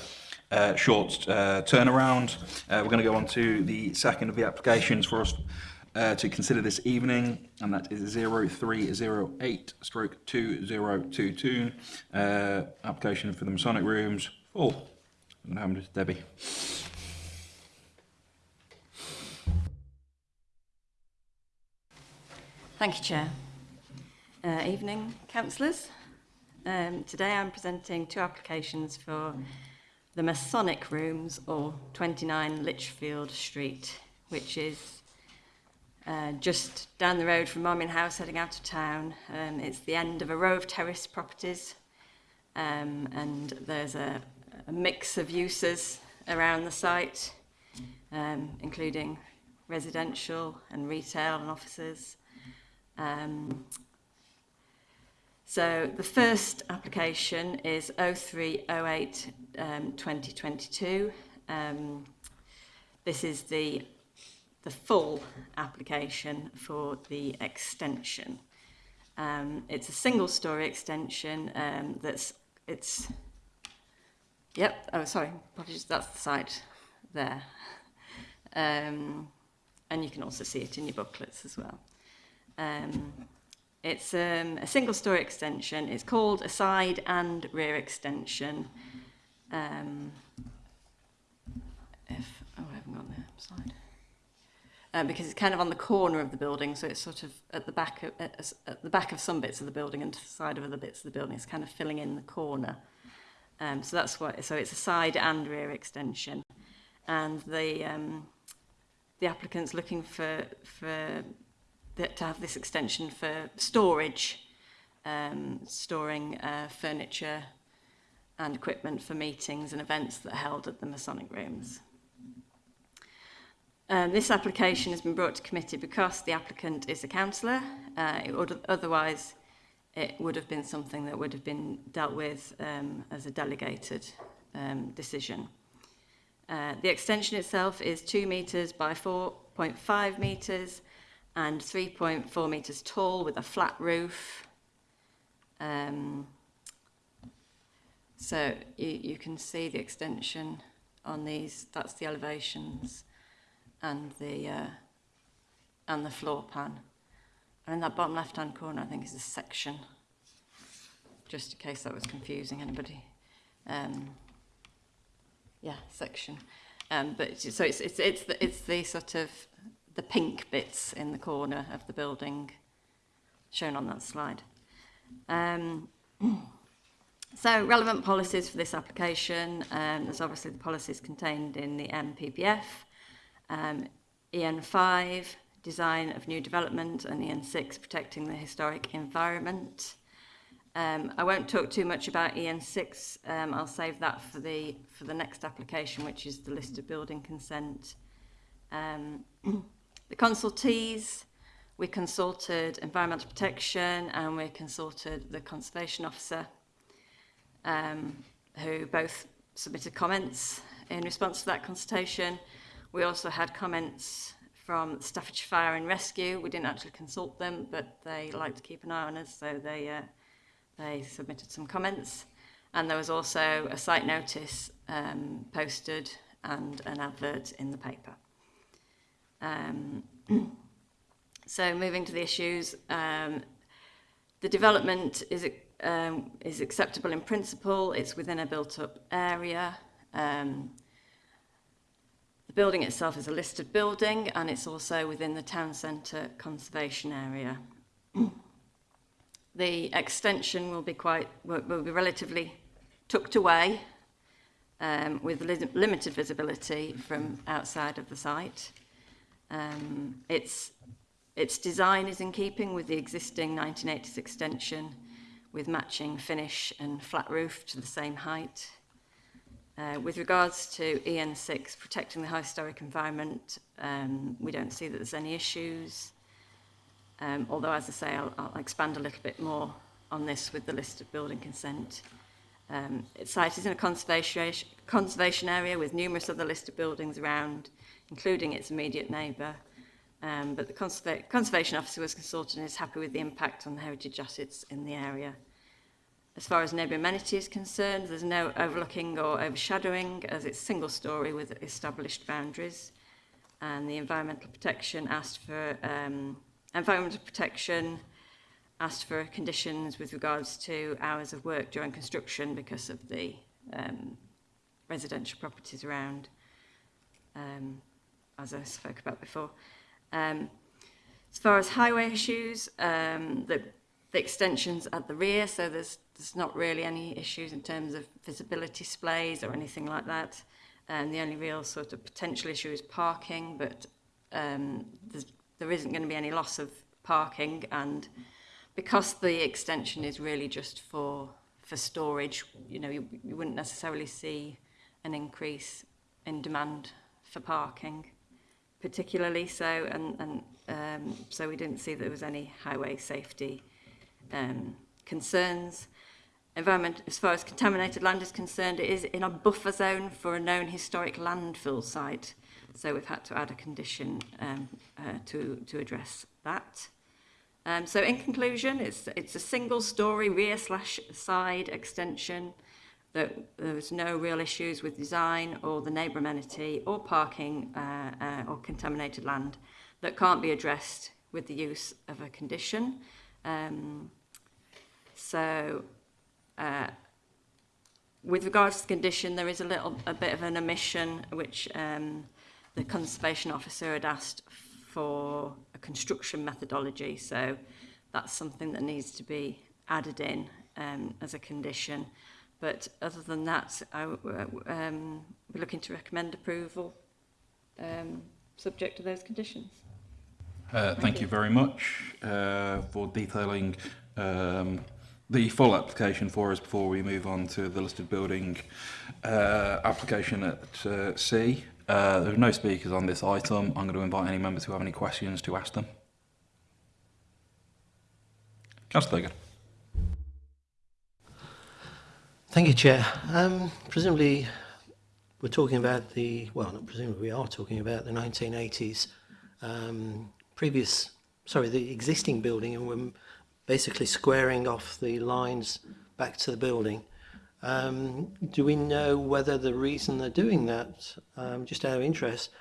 S1: uh, short uh, turnaround. Uh, we're going to go on to the second of the applications for us uh, to consider this evening, and that is 0308 stroke 2022, uh, application for the Masonic Rooms. Oh, and how much Debbie?
S16: Thank you, Chair. Uh, evening, councillors. Um, today I'm presenting two applications for the Masonic Rooms or 29 Litchfield Street, which is uh, just down the road from Marmion House heading out of town. Um, it's the end of a row of terrace properties um, and there's a, a mix of uses around the site, um, including residential and retail and offices. Um, So the first application is 0308 um, 2022. Um, this is the, the full application for the extension. Um, it's a single story extension um, that's, it's, yep, oh sorry, apologies, that's the site there. Um, and you can also see it in your booklets as well. Um, It's um, a single story extension. It's called a side and rear extension. Um, if, oh, I haven't got the slide. Uh, because it's kind of on the corner of the building, so it's sort of at the back of, at, at the back of some bits of the building and to the side of other bits of the building. It's kind of filling in the corner. Um, so that's what, so it's a side and rear extension. And the, um, the applicant's looking for, for the, to have this extension for storage, um, storing uh, furniture and equipment for meetings and events that are held at the Masonic Rooms. Um, this application has been brought to committee because the applicant is a councillor. Uh, it would, otherwise, it would have been something that would have been dealt with um, as a delegated um, decision. Uh, the extension itself is 2 metres by 4.5 metres and 3.4 metres tall with a flat roof. Um, so you, you can see the extension on these, that's the elevations and the uh, and the floor plan. And in that bottom left hand corner I think is a section, just in case that was confusing anybody. Um, yeah, section. Um, but so it's, it's, it's, the, it's the sort of the pink bits in the corner of the building shown on that slide. Um, so relevant policies for this application, um, there's obviously the policies contained in the MPPF, um, EN5, design of new development, and EN6, protecting the historic environment. Um, I won't talk too much about EN6. Um, I'll save that for the for the next application, which is the list of building consent. Um, The consultees, we consulted environmental protection and we consulted the conservation officer um, who both submitted comments in response to that consultation. We also had comments from Staffordshire Fire and Rescue. We didn't actually consult them, but they like to keep an eye on us, so they, uh, they submitted some comments. And there was also a site notice um, posted and an advert in the paper. Um, so moving to the issues, um, the development is, um, is acceptable in principle, it's within a built-up area. Um, the building itself is a listed building and it's also within the town centre conservation area. the extension will be quite will, will be relatively tucked away um, with li limited visibility from outside of the site. Um, its, its design is in keeping with the existing 1980s extension with matching finish and flat roof to the same height. Uh, with regards to EN6, protecting the historic environment, um, we don't see that there's any issues. Um, although, as I say, I'll, I'll expand a little bit more on this with the list of building consent. Um, its site is in a conservation, conservation area with numerous other listed buildings around, including its immediate neighbour. Um, but the conserva Conservation Officer was consulted and is happy with the impact on the heritage assets in the area. As far as neighbour amenity is concerned, there's no overlooking or overshadowing as it's single storey with established boundaries. And the Environmental Protection asked for um, Environmental Protection asked for conditions with regards to hours of work during construction because of the um, residential properties around. Um, as I spoke about before. Um, as far as highway issues, um, the, the extensions at the rear, so there's, there's not really any issues in terms of visibility displays or anything like that. And the only real sort of potential issue is parking, but um, there isn't going to be any loss of parking and because the extension is really just for for storage, you know, you, you wouldn't necessarily see an increase in demand for parking particularly so, and, and um, so we didn't see that there was any highway safety um, concerns. Environment, as far as contaminated land is concerned, it is in a buffer zone for a known historic landfill site. So we've had to add a condition um, uh, to, to address that. Um, so in conclusion, it's, it's a single story rear slash side extension that there was no real issues with design or the neighbour amenity or parking uh, uh, or contaminated land that can't be addressed with the use of a condition. Um, so uh, with regards to the condition, there is a little a bit of an omission which um, the conservation officer had asked for a construction methodology. So that's something that needs to be added in um, as a condition. But other than that, I, um, we're looking to recommend approval um, subject to those conditions.
S1: Uh, thank, thank you. you very much uh, for detailing um, the full application for us before we move on to the listed building uh, application at uh, C. Uh, there are no speakers on this item. I'm going to invite any members who have any questions to ask them. Councillor Thurgood.
S9: Thank you, Chair. Um, presumably, we're talking about the, well, not presumably, we are talking about the 1980s um, previous, sorry, the existing building, and we're basically squaring off the lines back to the building. Um, do we know whether the reason they're doing that, um, just out of interest,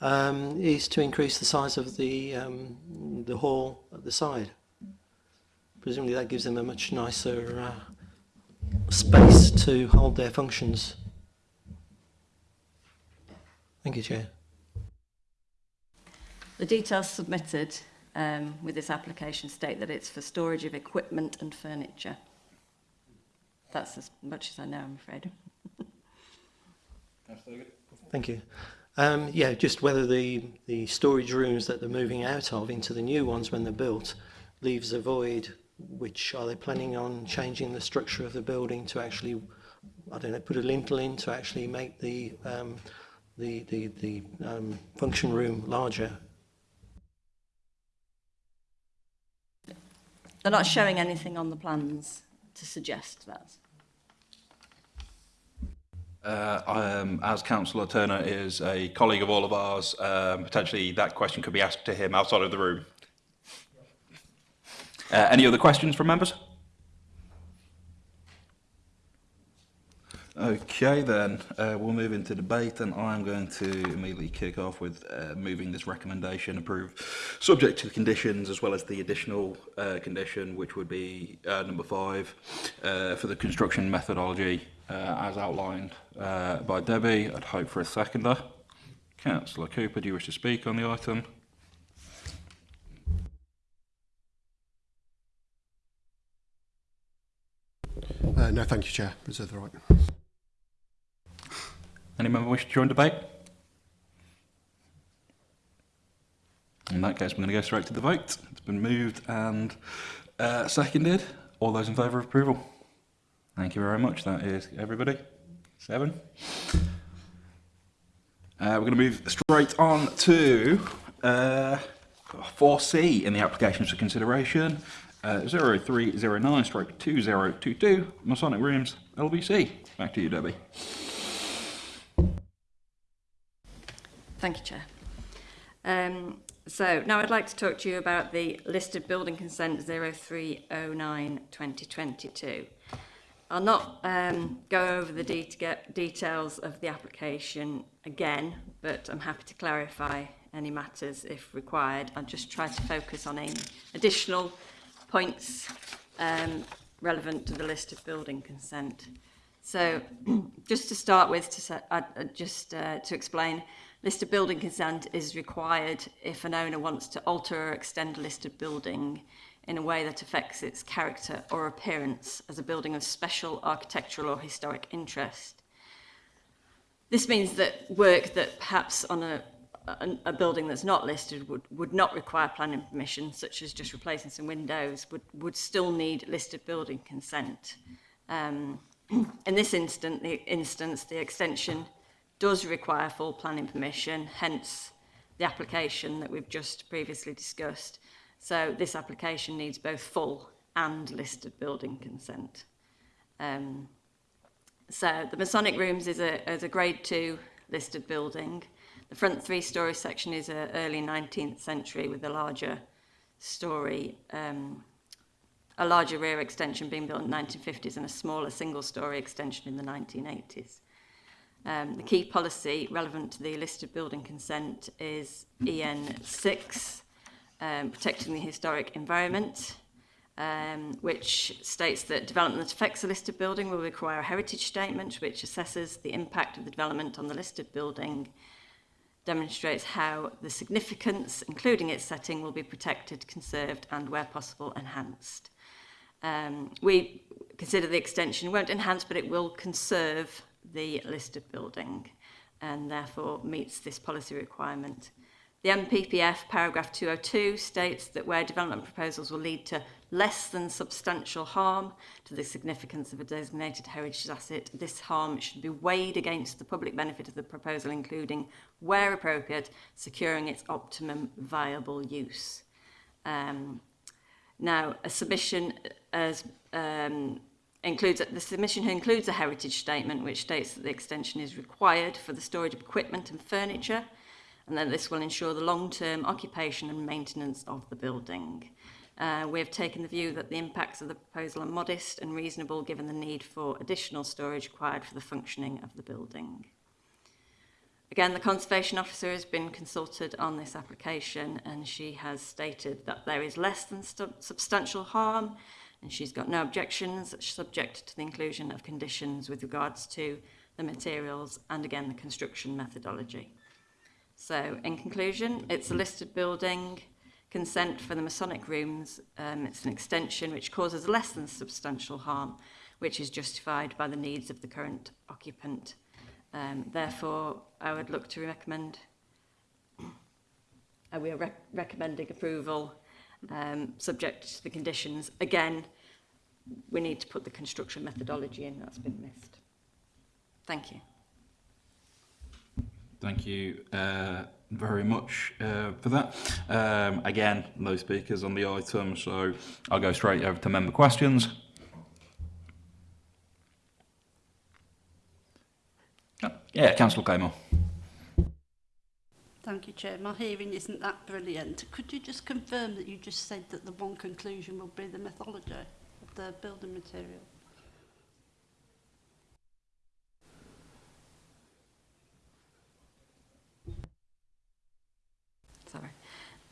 S9: um, is to increase the size of the, um, the hall at the side? Presumably that gives them a much nicer uh, space to hold their functions. Thank you, Chair.
S16: The details submitted um, with this application state that it's for storage of equipment and furniture. That's as much as I know, I'm afraid.
S9: Thank you. Um, yeah, just whether the, the storage rooms that they're moving out of into the new ones when they're built leaves a void which are they planning on changing the structure of the building to actually, I don't know, put a lintel in to actually make the um, the the, the um, function room larger?
S16: They're not showing anything on the plans to suggest that.
S1: Uh, um, as Councillor Turner is a colleague of all of ours, um, potentially that question could be asked to him outside of the room. Uh, any other questions from members? Okay then, uh, we'll move into debate and I'm going to immediately kick off with uh, moving this recommendation approve subject to the conditions as well as the additional uh, condition which would be uh, number five uh, for the construction methodology uh, as outlined uh, by Debbie. I'd hope for a seconder. Councillor Cooper, do you wish to speak on the item?
S15: Uh, no, thank you, Chair. Reserve the right.
S1: Any member wish to join debate? In that case, we're going to go straight to the vote. It's been moved and uh, seconded. All those in favour of approval? Thank you very much. That is everybody. Seven. Uh, we're going to move straight on to uh, 4C in the applications for consideration. Uh, 0309 stroke 2022 Masonic Rooms LBC. Back to you, Debbie.
S16: Thank you, Chair. Um, so now I'd like to talk to you about the listed building consent 0309 2022. I'll not um, go over the de details of the application again, but I'm happy to clarify any matters if required. I'll just try to focus on any additional points um, relevant to the list of building consent. So just to start with, to set, uh, uh, just uh, to explain, list of building consent is required if an owner wants to alter or extend a listed building in a way that affects its character or appearance as a building of special architectural or historic interest. This means that work that perhaps on a a, a building that's not listed would, would not require planning permission, such as just replacing some windows, would, would still need listed building consent. Um, in this instant, the instance, the extension does require full planning permission, hence the application that we've just previously discussed. So this application needs both full and listed building consent. Um, so the Masonic Rooms is a, is a grade two listed building. The front three-storey section is a early 19th century with a larger story, um, a larger rear extension being built in the 1950s and a smaller single-storey extension in the 1980s. Um, the key policy relevant to the listed building consent is EN6, um, protecting the historic environment, um, which states that development that affects a listed building will require a heritage statement which assesses the impact of the development on the listed building demonstrates how the significance, including its setting, will be protected, conserved and, where possible, enhanced. Um, we consider the extension won't enhance, but it will conserve the listed building and therefore meets this policy requirement. The MPPF paragraph 202 states that where development proposals will lead to less than substantial harm to the significance of a designated heritage asset, this harm should be weighed against the public benefit of the proposal, including, where appropriate, securing its optimum viable use. Um, now, a submission as um, includes the submission includes a heritage statement which states that the extension is required for the storage of equipment and furniture and then this will ensure the long-term occupation and maintenance of the building. Uh, we have taken the view that the impacts of the proposal are modest and reasonable given the need for additional storage required for the functioning of the building. Again, the Conservation Officer has been consulted on this application and she has stated that there is less than substantial harm and she's got no objections subject to the inclusion of conditions with regards to the materials and again the construction methodology. So, in conclusion, it's a listed building, consent for the Masonic rooms, um, it's an extension which causes less than substantial harm, which is justified by the needs of the current occupant. Um, therefore, I would look to recommend, uh, we are rec recommending approval um, subject to the conditions. Again, we need to put the construction methodology in, that's been missed. Thank you.
S1: Thank you uh, very much uh, for that. Um, again, no speakers on the item, so I'll go straight over to member questions. Yeah, Councillor Claymore.
S12: Thank you, Chair. My hearing isn't that brilliant. Could you just confirm that you just said that the one conclusion will be the methodology of the building material?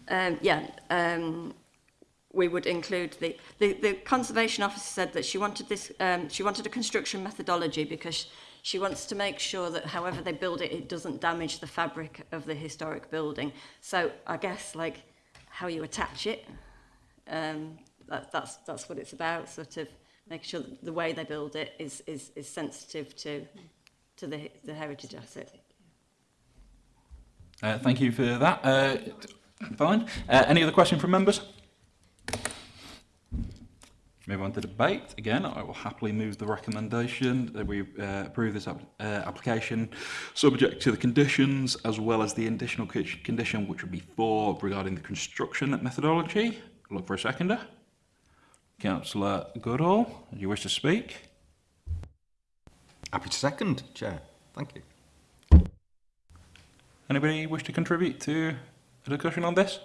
S16: um, yeah, um, we would include the, the, the conservation officer said that she wanted this, um, she wanted a construction methodology because she wants to make sure that however they build it, it doesn't damage the fabric of the historic building. So I guess like how you attach it, um, that, that's, that's what it's about, sort of making sure that the way they build it is, is, is sensitive to, to the, the heritage asset.
S1: Uh, thank you for that. Uh, fine. Uh, any other question from members? Move on to debate. Again, I will happily move the recommendation that we uh, approve this ap uh, application subject to the conditions as well as the additional condition which would be four regarding the construction methodology. Look for a seconder. Councillor Goodall, do you wish to speak?
S13: Happy to second, Chair. Thank you.
S1: Anybody wish to contribute to discussion on this?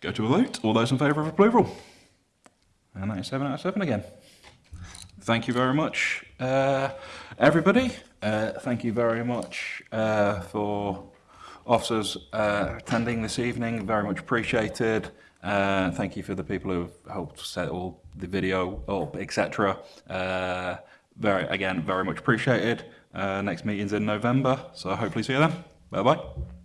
S1: Go to a vote. All those in favour of approval? And that is 7 out of 7 again. Thank you very much, uh, everybody. Uh, thank you very much uh, for officers uh, attending this evening. Very much appreciated. Uh, thank you for the people who have helped set all the video up, etc. Uh, very, again, very much appreciated. Next meeting's in November, so hopefully see you then. Bye bye.